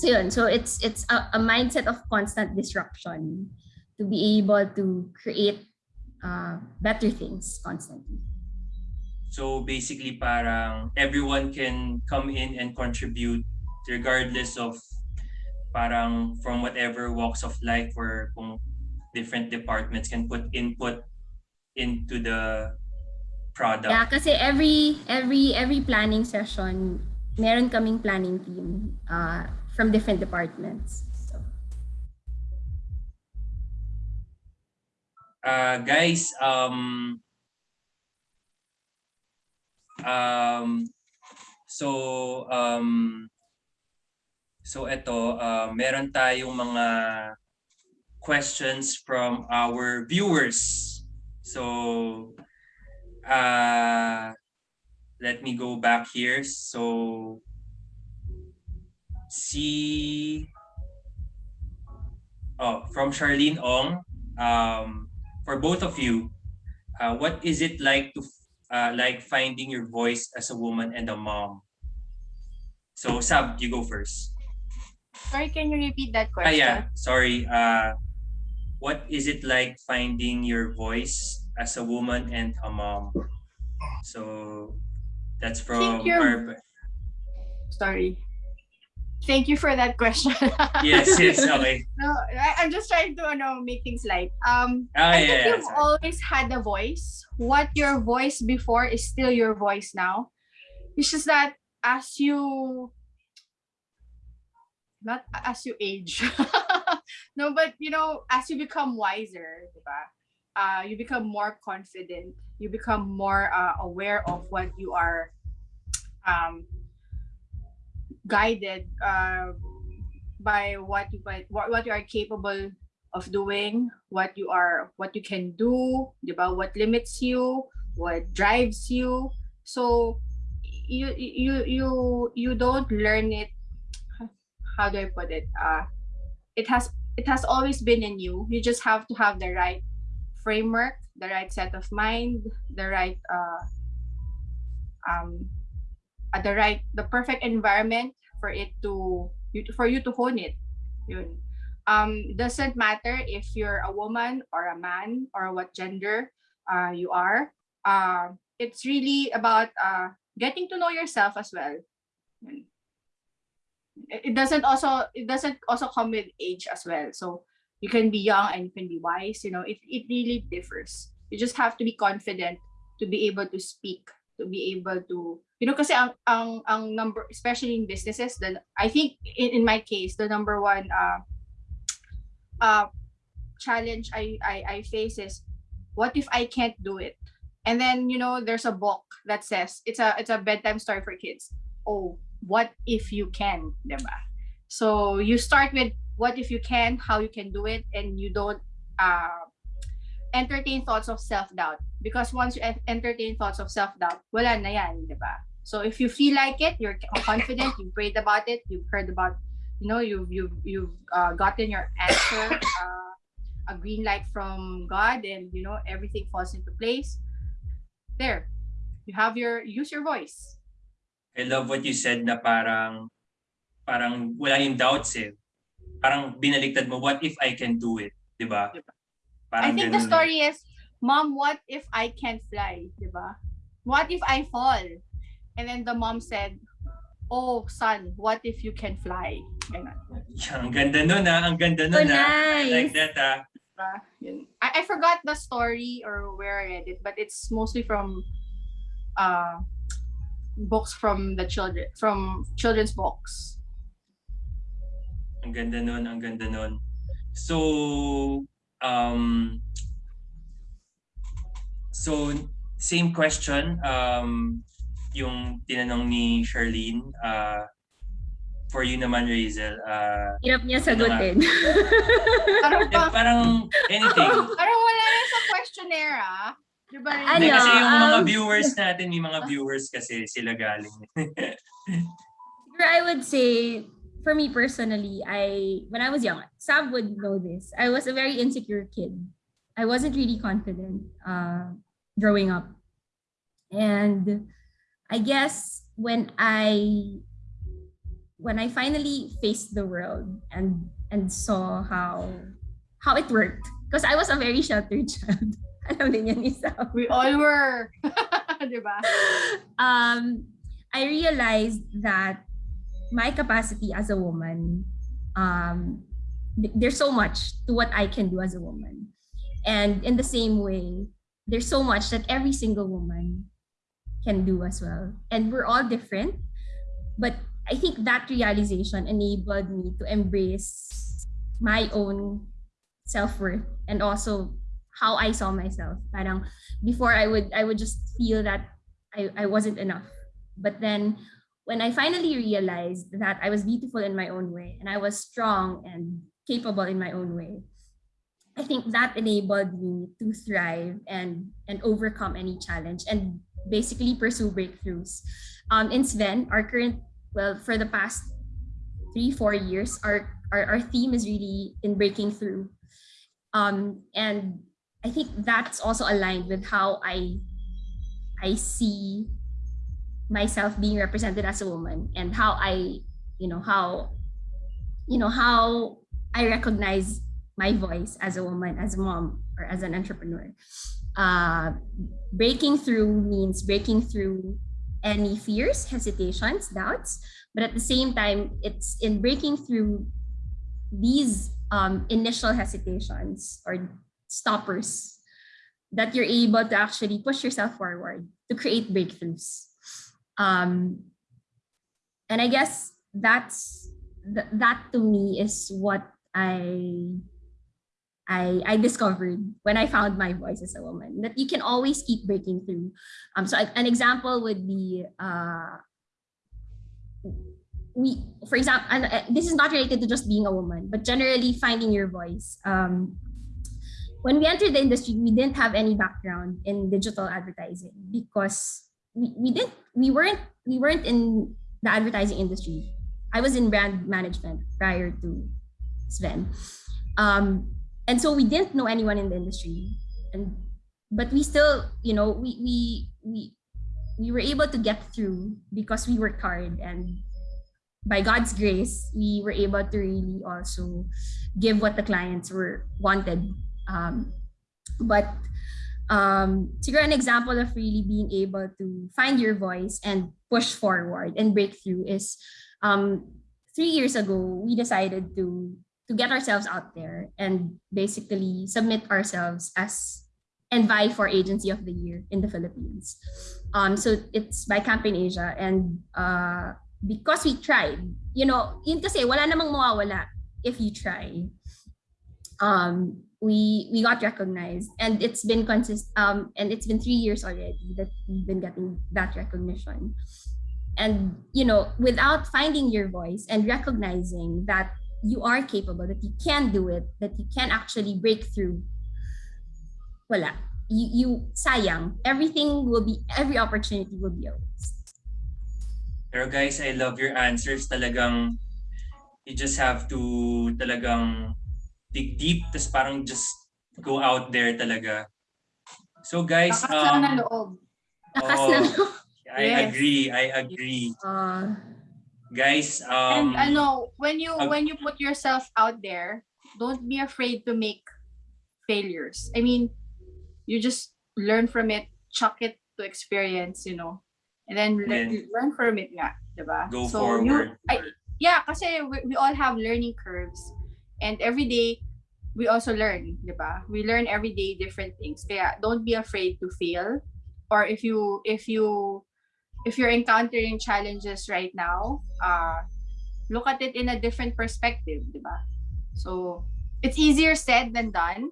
So yun, so it's it's a, a mindset of constant disruption to be able to create uh, better things constantly. So basically parang everyone can come in and contribute regardless of parang from whatever walks of life or different departments can put input into the product. Yeah, kasi every every every planning session, meron kaming planning team uh, from different departments. So, Uh, guys, um, um, so, um, so ito, uh, meron tayong mga questions from our viewers. So, uh, let me go back here. So, see, oh, from Charlene Ong, um, for both of you, uh, what is it like to uh, like finding your voice as a woman and a mom? So Sab, you go first. Sorry, can you repeat that question? Ah yeah, sorry. Uh, what is it like finding your voice as a woman and a mom? So that's from you're- Sorry. Thank you for that question. Yes, yes, okay. No, I, I'm just trying to ano, make things light. Um, Ah, I yeah, think yeah, you've sorry. always had a voice. What your voice before is still your voice now. It's just that as you not as you age. no, but you know, as you become wiser, diba? Uh, you become more confident. You become more uh, aware of what you are um, guided uh, by what you by, what, what you are capable of doing, what you are what you can do, about what limits you, what drives you. So you you you you don't learn it how do I put it? Uh it has it has always been in you. You just have to have the right framework, the right set of mind, the right uh um uh, the right the perfect environment for it to you for you to hone it. Yun. Um doesn't matter if you're a woman or a man or what gender uh you are. Uh it's really about uh getting to know yourself as well. It doesn't also it doesn't also come with age as well so you can be young and you can be wise you know it, it really differs. You just have to be confident to be able to speak to be able to you know kasi ang ang, ang number especially in businesses then i think in, in my case the number one uh uh challenge I, I i face is what if i can't do it? And then you know there's a book that says it's a it's a bedtime story for kids. Oh what if you can diba? so you start with what if you can how you can do it and you don't uh, entertain thoughts of self-doubt because once you entertain thoughts of self-doubt wala na yan diba? so if you feel like it you're confident you prayed about it you've heard about you know you've you've you've uh, gotten your answer uh, a green light from god and you know everything falls into place there you have your use your voice I love what you said na parang parang wala yung doubts eh. Parang binaliktad mo, what if I can do it? Di ba? Diba? Parang I think the ganun story is, Mom, what if I can't fly? Diba? What if I fall? And then the mom said, Oh, son, what if you can fly? Ganun. Yeah, ang ganda nun ah, ang ganda So nun ah. I like that ah. Diba? Yun. I, I forgot the story or where I read it, but it's mostly from uh, books from the children, from children's books. Ang ganda nun, ang ganda nun. So, um, so same question, um, yung tinanong ni Charlene, uh, for you naman, Razel, uh, Hirap niya Ano sagutin. Parang, eh, pa, parang anything. parang wala na sa questionnaire, ah. Diba? Ano, kasi yung mga um, viewers natin, may mga viewers kasi sila galing. I would say, for me personally, I when I was young, Sam would know this. I was a very insecure kid. I wasn't really confident uh, growing up, and I guess when I when I finally faced the world and and saw how how it worked, because I was a very sheltered child. Alam din yan ni Sam. We all were. diba? um, I realized that my capacity as a woman, um, th- there's so much to what I can do as a woman. And in the same way, there's so much that every single woman can do as well. And we're all different. But I think that realization enabled me to embrace my own self-worth and also how I saw myself. Parang before I would I would just feel that I, I wasn't enough. But then when I finally realized that I was beautiful in my own way and I was strong and capable in my own way, I think that enabled me to thrive and and overcome any challenge and basically pursue breakthroughs. Um, in Sven, our current well for the past three four years, our our, our theme is really in breaking through, um, and I think that's also aligned with how I I see myself being represented as a woman and how I, you know, how, you know, how I recognize my voice as a woman, as a mom, or as an entrepreneur. Uh, breaking through means breaking through any fears, hesitations, doubts, But at the same time, it's in breaking through these um, initial hesitations or stoppers that you're able to actually push yourself forward to create breakthroughs. Um, and I guess that's th- that to me is what I I, I discovered when I found my voice as a woman that you can always keep breaking through. Um, so an example would be uh, we, for example, and uh, this is not related to just being a woman, but generally finding your voice. Um, when we entered the industry, we didn't have any background in digital advertising because we, we didn't we weren't we weren't in the advertising industry. I was in brand management prior to Sven. Um, and so we didn't know anyone in the industry. And but we still, you know, we we we we were able to get through because we worked hard and by God's grace, we were able to really also give what the clients were wanted. Um, but um, siguro an example of really being able to find your voice and push forward and break through is um, three years ago we decided to to get ourselves out there and basically submit ourselves as and vie for agency of the year in the Philippines. Um, so it's by Campaign Asia and uh, because we tried, you know, yun kasi wala namang mawawala if you try. Um, we we got recognized and it's been consist um and it's been three years already that we've been getting that recognition. And you know, without finding your voice and recognizing that you are capable, that you can do it, that you can actually break through, wala. You, you sayang. Everything will be, every opportunity will be waste. Pero guys, I love your answers. Talagang you just have to talagang dig deep tapos parang just go out there talaga. So guys, Lakas lang ng um, loob. Lakas Oh. ng I Yes. agree, I agree. uh, Guys, And um, ano, when you when you put yourself out there, don't be afraid to make failures. I mean, you just learn from it, chuck it to experience, you know. And then le- Then- learn from it nga, diba? go so forward. You, I, yeah, kasi we, we all have learning curves. And every day, we also learn, diba? We learn every day different things. Kaya don't be afraid to fail. Or if you, if you, if you're encountering challenges right now, uh, look at it in a different perspective, diba? So, it's easier said than done.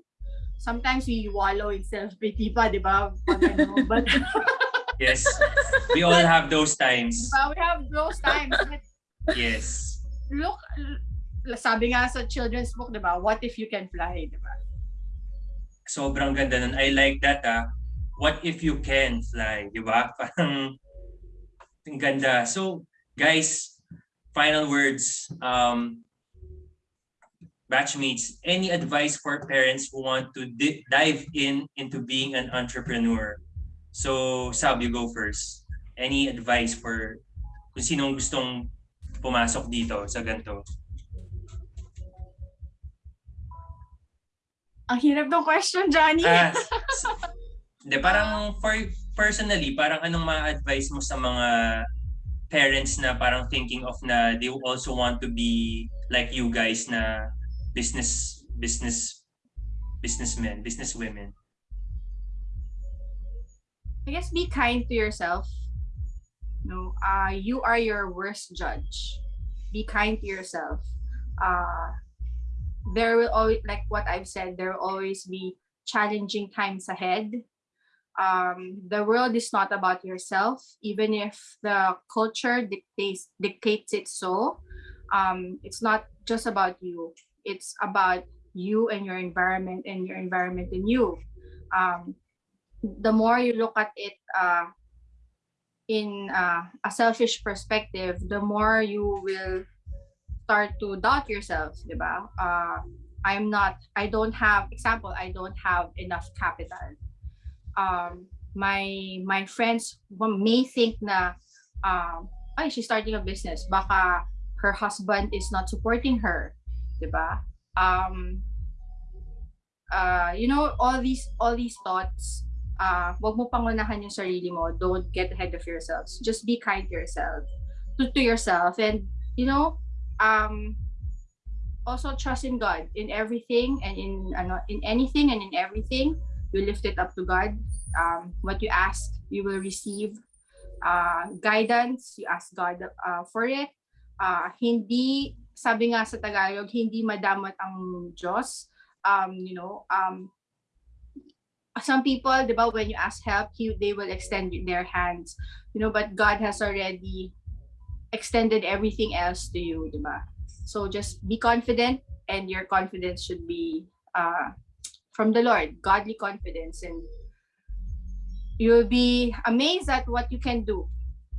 Sometimes we wallow in self-pity pa, diba? Pag ano, But, yes, we all have those times. diba? We have those times. Yes. look, sabi nga sa children's book, diba? What if you can fly, diba? Sobrang ganda nun. I like that ah. What if you can fly, di ba? Parang ang ganda. So, guys, final words. Um, batchmates, any advice for parents who want to di- dive in into being an entrepreneur? So, Sab, you go first. Any advice for kung sinong gustong pumasok dito sa ganito? Ang hirap ng question, Johnny. Ah, Hindi, parang for personally, parang anong ma-advise mo sa mga parents na parang thinking of na they also want to be like you guys na business business businessmen, businesswomen. I guess be kind to yourself. No, uh, you are your worst judge. Be kind to yourself. Uh, there will always, like what I've said, there will always be challenging times ahead. Um, the world is not about yourself, even if the culture dictates dictates it so. Um, it's not just about you. It's about you and your environment and your environment and you. Um, the more you look at it uh, in uh, a selfish perspective, the more you will start to doubt yourself, diba? Uh, I'm not, I don't have, example, I don't have enough capital. Um, my my friends may think na, um, ay, she's starting a business. Baka her husband is not supporting her, diba? Um, uh, you know, all these all these thoughts uh, wag mo pangunahan yung sarili mo. Don't get ahead of yourselves. Just be kind to yourself. to, to yourself and you know um also trust in God in everything and in ano, in anything and in everything you lift it up to God. Um what you ask you will receive uh guidance. You ask God uh, for it. Uh hindi sabi nga sa Tagalog hindi madamat ang Diyos. Um you know um some people, di ba, when you ask help, he, they will extend their hands, you know, but God has already extended everything else to you, di ba? So just be confident and your confidence should be uh, from the Lord, godly confidence and you'll be amazed at what you can do.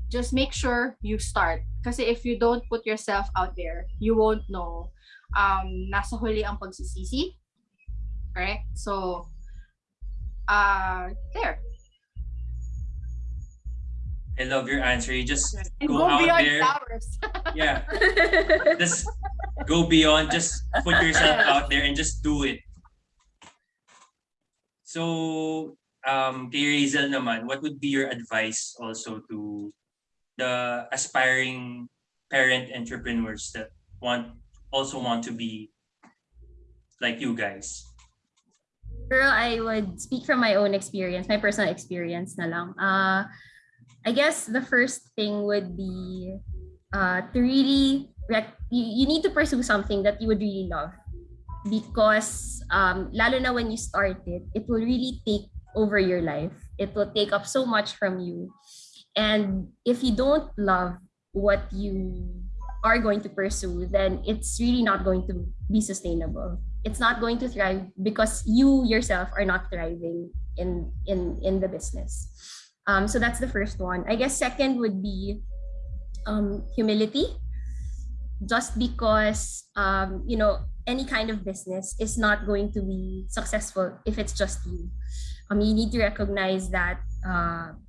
Just make sure you start. Kasi if you don't put yourself out there, you won't know. Um, nasa huli ang pagsisisi. Correct? So, uh, there. I love your answer. You just And Go go, out there. yeah, just go beyond. Just put yourself out there and just do it. So, um, kay Razel naman, what would be your advice also to the aspiring parent entrepreneurs that want also want to be like you guys? Girl, I would speak from my own experience, my personal experience na lang. Uh, I guess the first thing would be uh, to really, rec- you, you need to pursue something that you would really love. Because um, lalo na when you start it, it will really take over your life. It will take up so much from you. And if you don't love what you are going to pursue, then it's really not going to be sustainable it's not going to thrive because you yourself are not thriving in in in the business um so that's the first one. I guess second would be um humility. Just because um you know any kind of business is not going to be successful if it's just you. Um you need to recognize that uh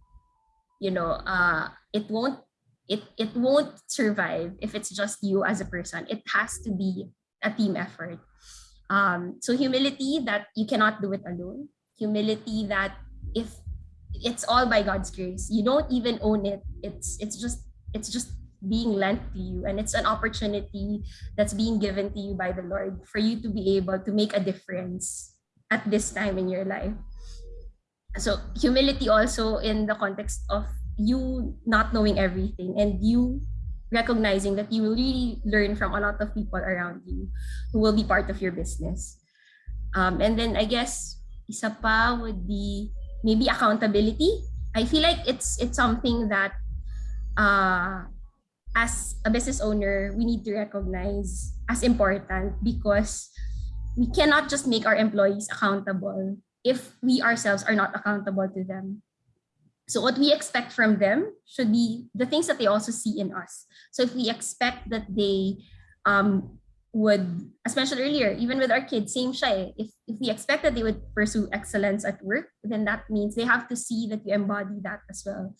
you know uh it won't it it won't survive if it's just you as a person. It has to be a team effort. Um, so humility that you cannot do it alone. Humility that if it's all by God's grace, you don't even own it. It's it's just it's just being lent to you, and it's an opportunity that's being given to you by the Lord for you to be able to make a difference at this time in your life. So humility also in the context of you not knowing everything and you recognizing that you will really learn from a lot of people around you who will be part of your business. Um, and then I guess isa pa would be maybe accountability. I feel like it's it's something that uh, as a business owner we need to recognize as important because we cannot just make our employees accountable if we ourselves are not accountable to them. So what we expect from them should be the things that they also see in us. So if we expect that they um, would, as mentioned earlier, even with our kids, same shy. eh. If, if we expect that they would pursue excellence at work, then that means they have to see that you embody that as well.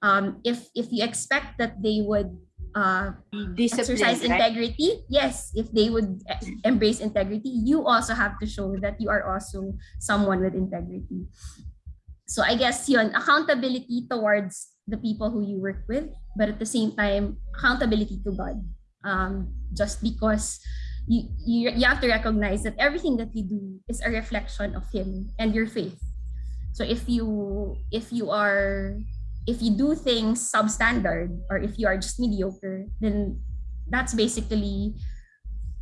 Um, if if you expect that they would uh, exercise right? integrity, yes, if they would embrace integrity, you also have to show that you are also someone with integrity. So I guess yun, accountability towards the people who you work with, but at the same time, accountability to God. Um, just because you, you you have to recognize that everything that you do is a reflection of Him and your faith. So if you if you are if you do things substandard or if you are just mediocre, then that's basically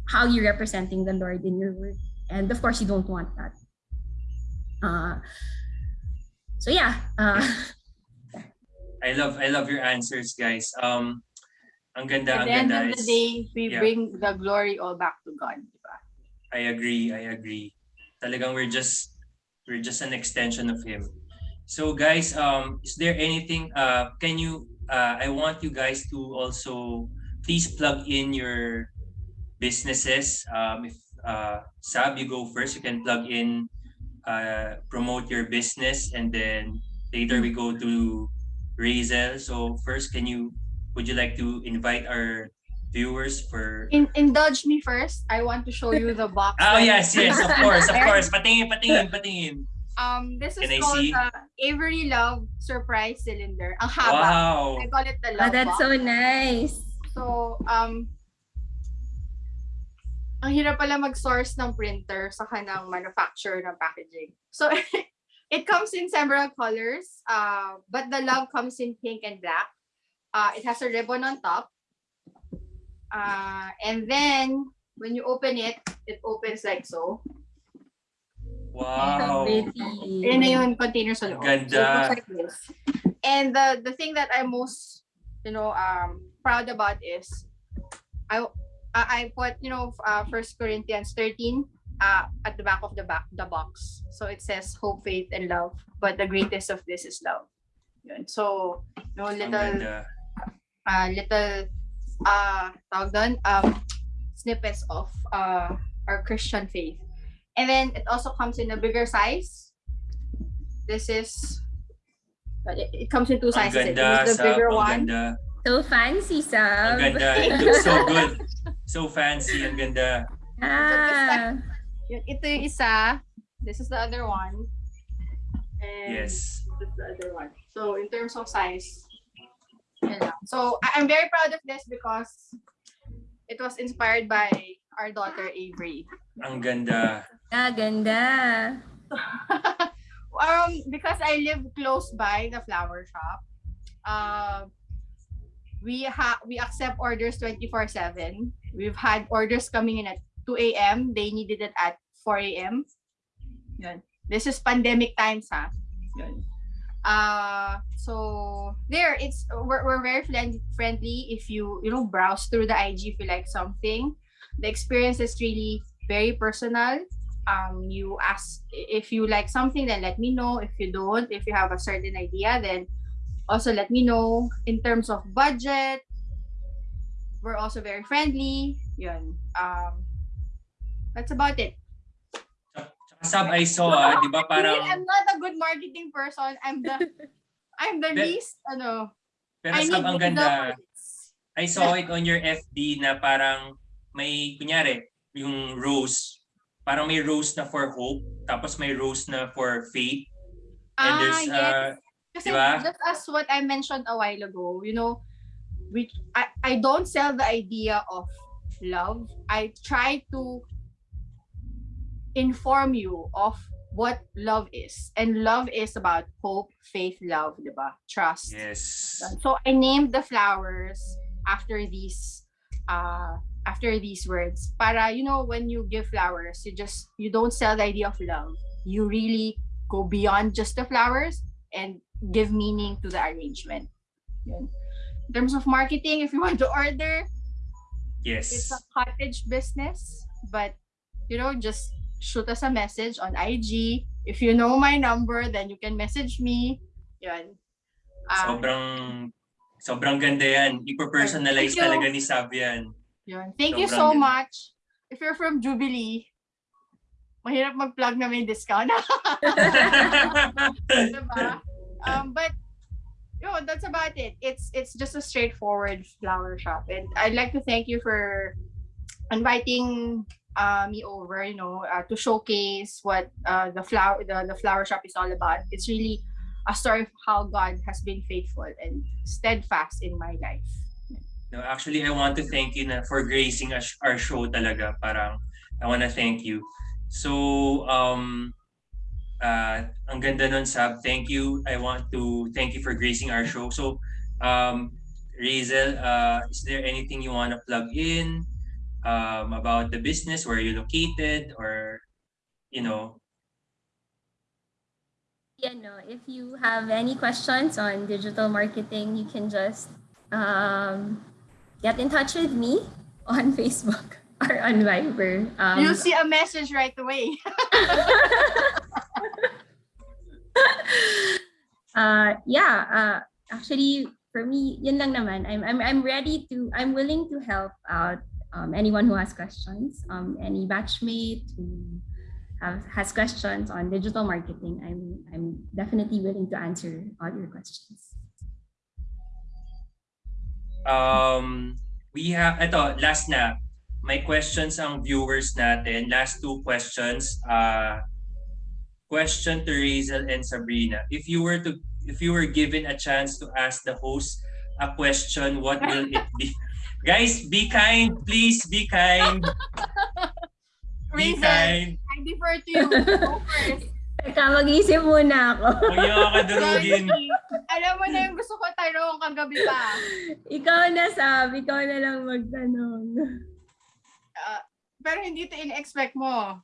how you're representing the Lord in your work. And of course, you don't want that. Uh, so yeah, uh, I love I love your answers, guys. Um, ang ganda, At ang the end ganda. of the is- day, we yeah. bring the glory all back to God. Diba? I agree, I agree. Talagang we're just we're just an extension of him. So guys, um is there anything uh can you uh I want you guys to also please plug in your businesses. Um if uh Sab you go first, you can plug in uh promote your business and then later we go to Razel. So first can you would you like to invite our viewers for In, indulge me first. I want to show you the box. Oh yes, yes, of course, of course. Patingin, patingin, patingin. Um, this is Can called the Avery Love Surprise Cylinder. Ang haba. Wow. I call it the Oh, love that's box. so nice. So, um, ang hirap pala mag-source ng printer sa kanang manufacturer ng packaging. So, it comes in several colors, uh, but the love comes in pink and black. Uh, it has a ribbon on top. Uh, and then, when you open it, it opens like so. So Wow. pretty. Yan na yung container sa loob. Ang So, ganda. like this. And the, the thing that I'm most, you know, um, proud about is, I, I I put, you know, uh, First Corinthians 13 uh, at the back of the back the box. So it says hope, faith, and love. But the greatest of this is love. Yun. So, you know, little, ganda. Uh, little, uh, tawag doon, um, snippets of uh, our Christian faith. And then it also comes in a bigger size. This is, but it, it comes in two Ang sizes. ganda, This the Sab. bigger Ang one. ganda. So fancy, Ang ganda. It looks so good. So fancy. Ang ganda. Ah, Yun, Ito yung isa. This is the other one. And Yes. this is the other one. So in terms of size, yun lang. So I- I'm very proud of this because it was inspired by our daughter Avery. Ang ganda. ah, ganda. um, because I live close by the flower shop, uh, we ha we accept orders 24/7. We've had orders coming in at 2 a.m. They needed it at 4 a.m. This is pandemic times, ha? Yun. Uh, so there, it's we're, we're very friend- friendly. If you you know browse through the IG, if you like something, the experience is really very personal. Um you ask if you like something then let me know. If you don't if you have a certain idea then also let me know. In terms of budget we're also very friendly. Yun. Um that's about it Sab, I saw, ah, di ba parang, i'm not a good marketing person i'm the i'm the Be- least ano pero I need ang ganda. I saw it on your FB na parang may, kunyari, yung rose, parang may rose na for hope, tapos may rose na for faith. And ah there's, yes uh, Kasi Diba? just as what I mentioned a while ago, you know, we I, I don't sell the idea of love. I try to inform you of what love is. And love is about hope, faith, love, diba? Trust. yes. So I named the flowers after these uh after these words. Para you know when you give flowers, you just you don't sell the idea of love. You really go beyond just the flowers and give meaning to the arrangement. Yun. In terms of marketing, if you want to order, yes, it's a cottage business, but you know, just shoot us a message on IG. If you know my number, then you can message me. Yun. Um, Sobrang, sobrang ganda yan. Ipo-personalize talaga ni Sab yan. Yun. Thank you so Sobrang ganda. much. If you're from Jubilee, mahirap mag-plug na may discount. diba? Um, but, yo, that's about it. It's it's just a straightforward flower shop. And I'd like to thank you for inviting uh, me over, you know, uh, to showcase what uh, the flower the, the flower shop is all about. It's really a story of how God has been faithful and steadfast in my life. No, actually, I want to thank you na for gracing our, show talaga. Parang, I want to thank you. So, um, uh, ang ganda nun, Sab. Thank you. I want to thank you for gracing our show. So, um, Razel, uh, is there anything you want to plug in um, about the business, where you're located, or, you know, Yeah, no, if you have any questions on digital marketing, you can just um, get in touch with me on Facebook or on Viber. Um, You'll see a message right away. uh, yeah, uh, actually, for me, yun lang naman. I'm, I'm, I'm ready to, I'm willing to help out um, anyone who has questions, um, any batchmate who have, has questions on digital marketing. I'm, I'm definitely willing to answer all your questions. Um, we have, ito, last na. my questions ang viewers natin. Last two questions. Uh, question to Razel and Sabrina. If you were to if you were given a chance to ask the host a question, what will it be? Guys, be kind, please be kind. Be Razel, kind. I defer to you. Go first. Teka, mag-isip muna ako. Huwag niyo ako kadurugin. Johnny, alam mo na yung gusto ko tanong kagabi pa. ikaw na, Sab. Ikaw na lang magtanong. Ah, pero hindi ito in-expect mo.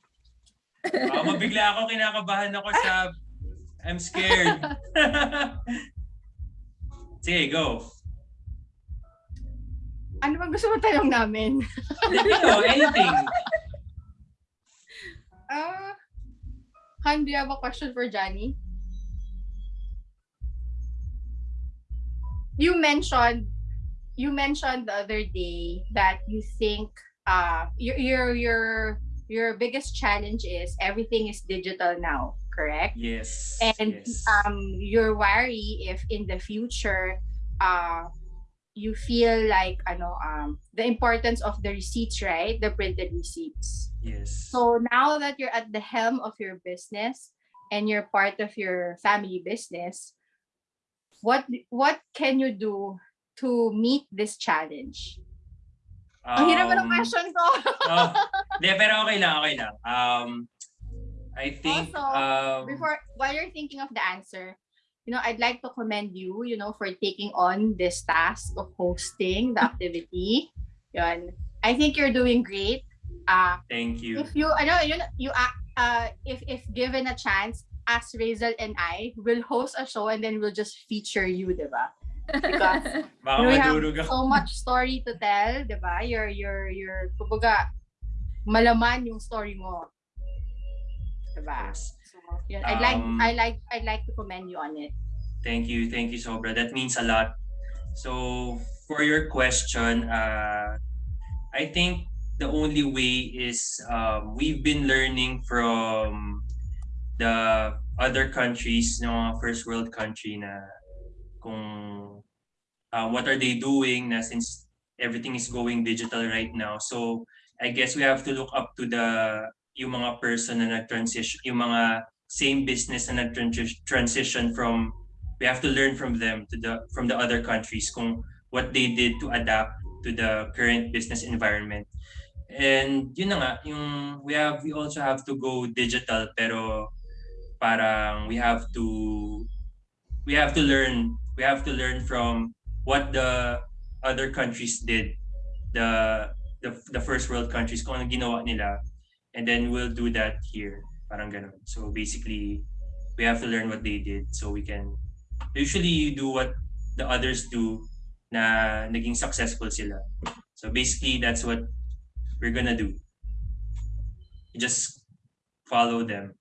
Baka mabigla ako, kinakabahan ako sa... I'm scared. Sige, go. Ano bang gusto mo tanong namin? Know, anything. Ah, Han, do you have a question for Johnny? You mentioned you mentioned the other day that you think uh your your your your biggest challenge is everything is digital now, correct? Yes. And yes. um you're worried if in the future uh you feel like ano um the importance of the receipts, right? The printed receipts. yes. So now that you're at the helm of your business and you're part of your family business, what what can you do to meet this challenge? Ang hirap mo ng Um, question ko. oh, Hindi, pero okay lang, okay lang. Um, I think, Also, um, Before while you're thinking of the answer, you know, I'd like to commend you, you know, for taking on this task of hosting the activity. Yun. I think you're doing great. Uh, thank you. if you ano yun you uh, uh if if given a chance as Razel and I will host a show and then we'll just feature you, 'di ba? Because Baka we have so much story to tell, 'di ba? Your your your kumbaga malaman yung story mo. 'Di ba? Yes. I'd like Um, I like I'd like to commend you on it. Thank you, thank you, Sobra. That means a lot. So, for your question, uh, I think the only way is um, we've been learning from the other countries, no, first world country na kung uh, what are they doing na since everything is going digital right now. So, I guess we have to look up to the yung mga person na nag-transition, yung mga same business na nag-transition from we have to learn from them to the from the other countries kung what they did to adapt to the current business environment. And yun na nga, yung we have we also have to go digital pero parang we have to we have to learn we have to learn from what the other countries did the the, the first world countries kung ano ginawa nila and then we'll do that here parang ganun. So basically we have to learn what they did so we can usually you do what the others do na naging successful sila. So basically that's what we're gonna do. You just follow them.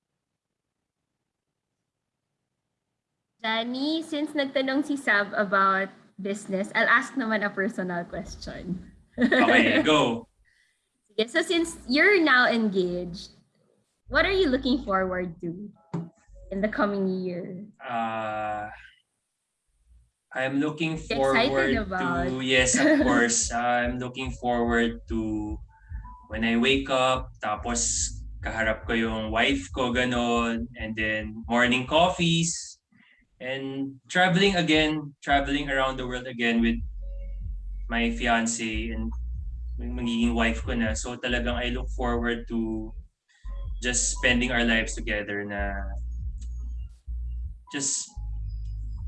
Danny, since nagtanong si Sab about business, I'll ask naman a personal question. okay go. Sige, so since you're now engaged, what are you looking forward to in the coming year? uh, I'm looking forward about. to yes of course I'm looking forward to when I wake up tapos kaharap ko yung wife ko ganon and then morning coffees and traveling again traveling around the world again with my fiance and magiging wife ko na so talagang I look forward to just spending our lives together na just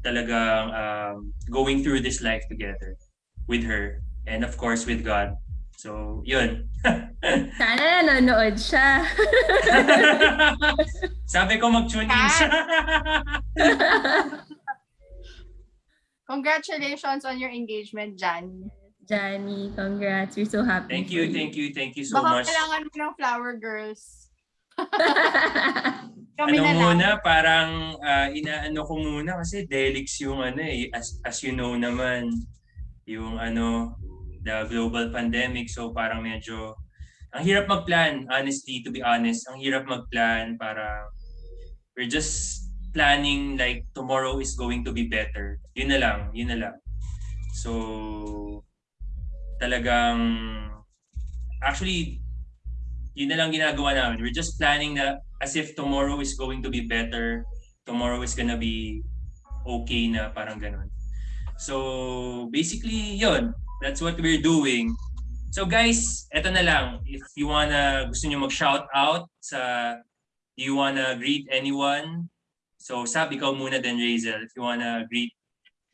talagang um, going through this life together with her and of course with God. So, yun. Sana nanonood siya. Sabi ko mag-tune in siya. Congratulations on your engagement, Jan. Johnny, congrats. We're so happy. thank you, thank you, thank you so Baka much. kailangan mo ng flower girls. Kami Ano na lang. muna, parang ah, inaano ko muna kasi Delix yung ano eh, as, as you know naman, yung ano, the global pandemic. So parang medyo, ang hirap magplan, honestly, to be honest. Ang hirap magplan para we're just planning like tomorrow is going to be better. Yun na lang, yun na lang. So, talagang, actually, yun na lang ginagawa namin. We're just planning na as if tomorrow is going to be better, tomorrow is gonna be okay na parang ganun. So basically, yun. That's what we're doing. So guys, eto na lang. If you wanna, gusto nyo mag-shout out sa, you wanna greet anyone? So Sab, ikaw muna then Razel. If you wanna greet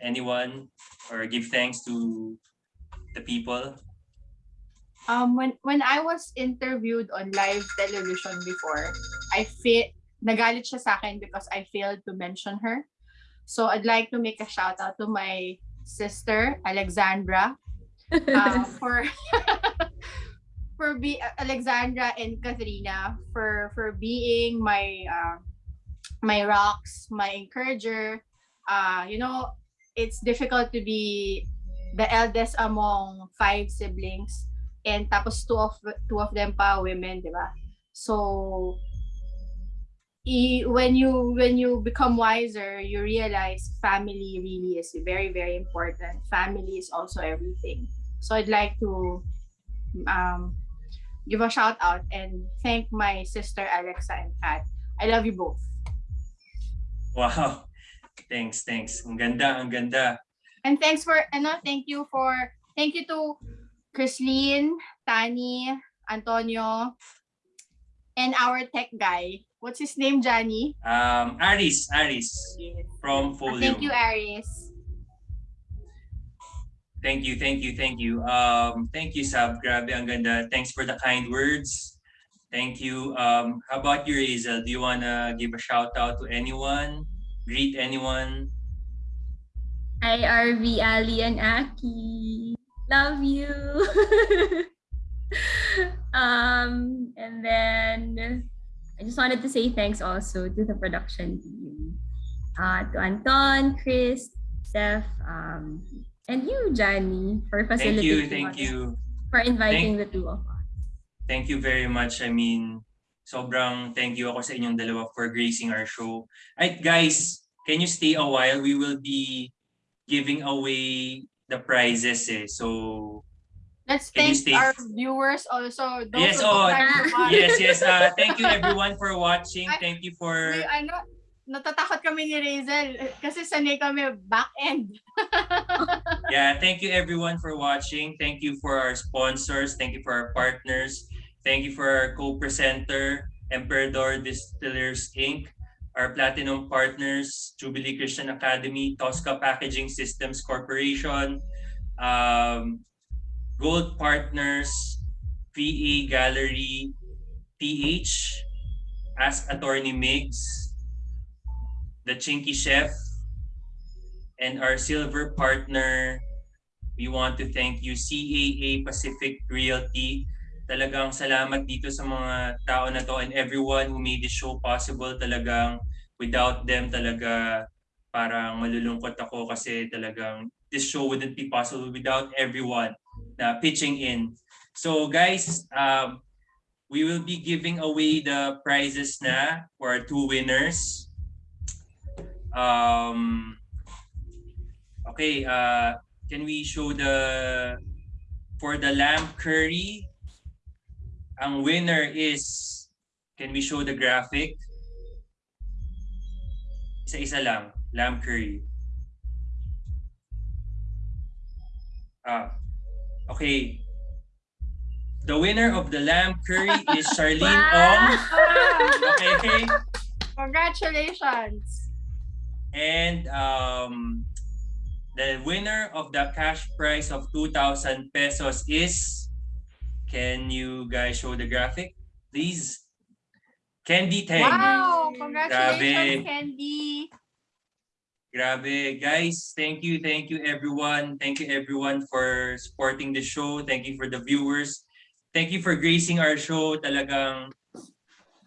anyone or give thanks to the people. Um, when when I was interviewed on live television before, I feel nagalit siya sa akin because I failed to mention her. So I'd like to make a shout out to my sister Alexandra uh, for for be Alexandra and Katharina for for being my uh, my rocks, my encourager. Uh, you know, it's difficult to be the eldest among five siblings and tapos two of two of them pa women, di ba? So i- when you when you become wiser, you realize family really is very very important. Family is also everything. So I'd like to um give a shout out and thank my sister Alexa and Kat. I love you both. Wow. Thanks, thanks. Ang ganda, ang ganda. And thanks for ano, thank you for thank you to Chrislene, Tani, Antonio, and our tech guy. What's his name, Johnny? Um, Aris, Aris from Uh, Folium. Thank you, Aris. Thank you, thank you, thank you. Um, thank you, Sab. Grabe, ang ganda. Thanks for the kind words. Thank you. Um, how about you, Razel? Do you wanna give a shout out to anyone? Greet anyone? Hi, RV, Ali, and Aki. Love you. um, and then I just wanted to say thanks also to the production team. Uh, to Anton, Chris, Steph, um, and you, Johnny, for facilitating Thank you, thank you. For inviting the two of us. Thank you very much. I mean, sobrang thank you ako sa inyong dalawa for gracing our show. Right, guys, can you stay a while? We will be giving away the prizes eh. So, Let's thank stay- our viewers also. Those Yes, oh, yes, yes. Uh, thank you everyone for watching. Ay, Thank you for... We, ano, natatakot kami ni Razel eh, kasi sanay kami back end. Yeah, thank you everyone for watching. Thank you for our sponsors. Thank you for our partners. Thank you for our co-presenter, Emperador Distillers Inc., our platinum partners, Jubilee Christian Academy, Tosca Packaging Systems Corporation, um, gold partners, PA Gallery, PH, Ask Attorney Migs, The Chinky Chef, and our silver partner, we want to thank you, CAA Pacific Realty. Talagang salamat dito sa mga tao na to and everyone who made this show possible. Talagang without them talaga parang malulungkot ako kasi talagang this show wouldn't be possible without everyone na pitching in. So guys, um, we will be giving away the prizes na for our two winners. Um, okay, uh, can we show the for the lamb curry? Ang winner is can we show the graphic? Isa-isa lang, lamb curry. Ah, okay. The winner of the lamb curry is Charlene Ong. Ah, Okay. Congratulations. And um, the winner of the cash prize of 2,000 pesos is, can you guys show the graphic, please? Candy Tang. Wow, congratulations, Grabe. Candy. Grabe. Guys, thank you, thank you everyone. Thank you everyone for supporting the show. Thank you for the viewers. Thank you for gracing our show. Talagang,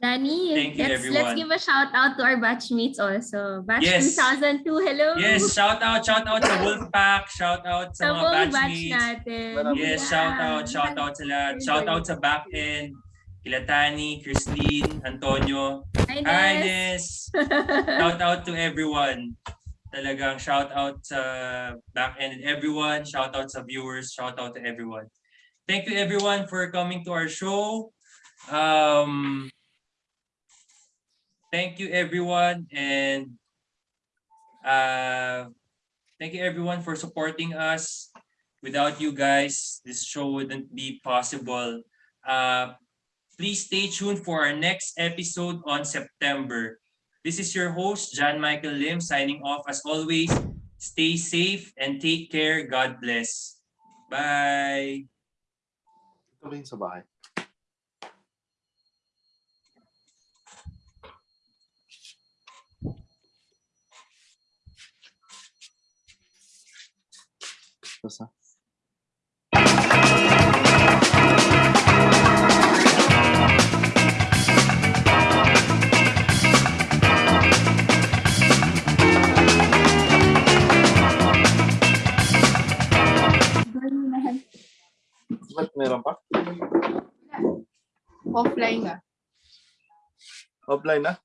Danny, Thank you, let's, everyone. let's give a shout out to our batchmates also. Batch Yes. 2002, hello! yes, shout out, shout out sa Wolfpack, shout out Sa sa mga buong batch batchmates. natin. Yes, Yeah. shout out, shout out sa lahat. Shout out sa back end. Kila Tani, Christine, Antonio, Hi. Nes. Shout out to everyone. Talagang shout out sa back end and everyone. Shout out sa viewers. Shout out to everyone. Thank you everyone for coming to our show. Um, thank you everyone and uh, thank you everyone for supporting us. Without you guys, this show wouldn't be possible. Uh, please stay tuned for our next episode on September. This is your host, John Michael Lim, signing off as always. Stay safe and take care. God bless. Bye. Ito ba yung sa bahay? Basta. Ba't meron pa? Offline na. Offline na?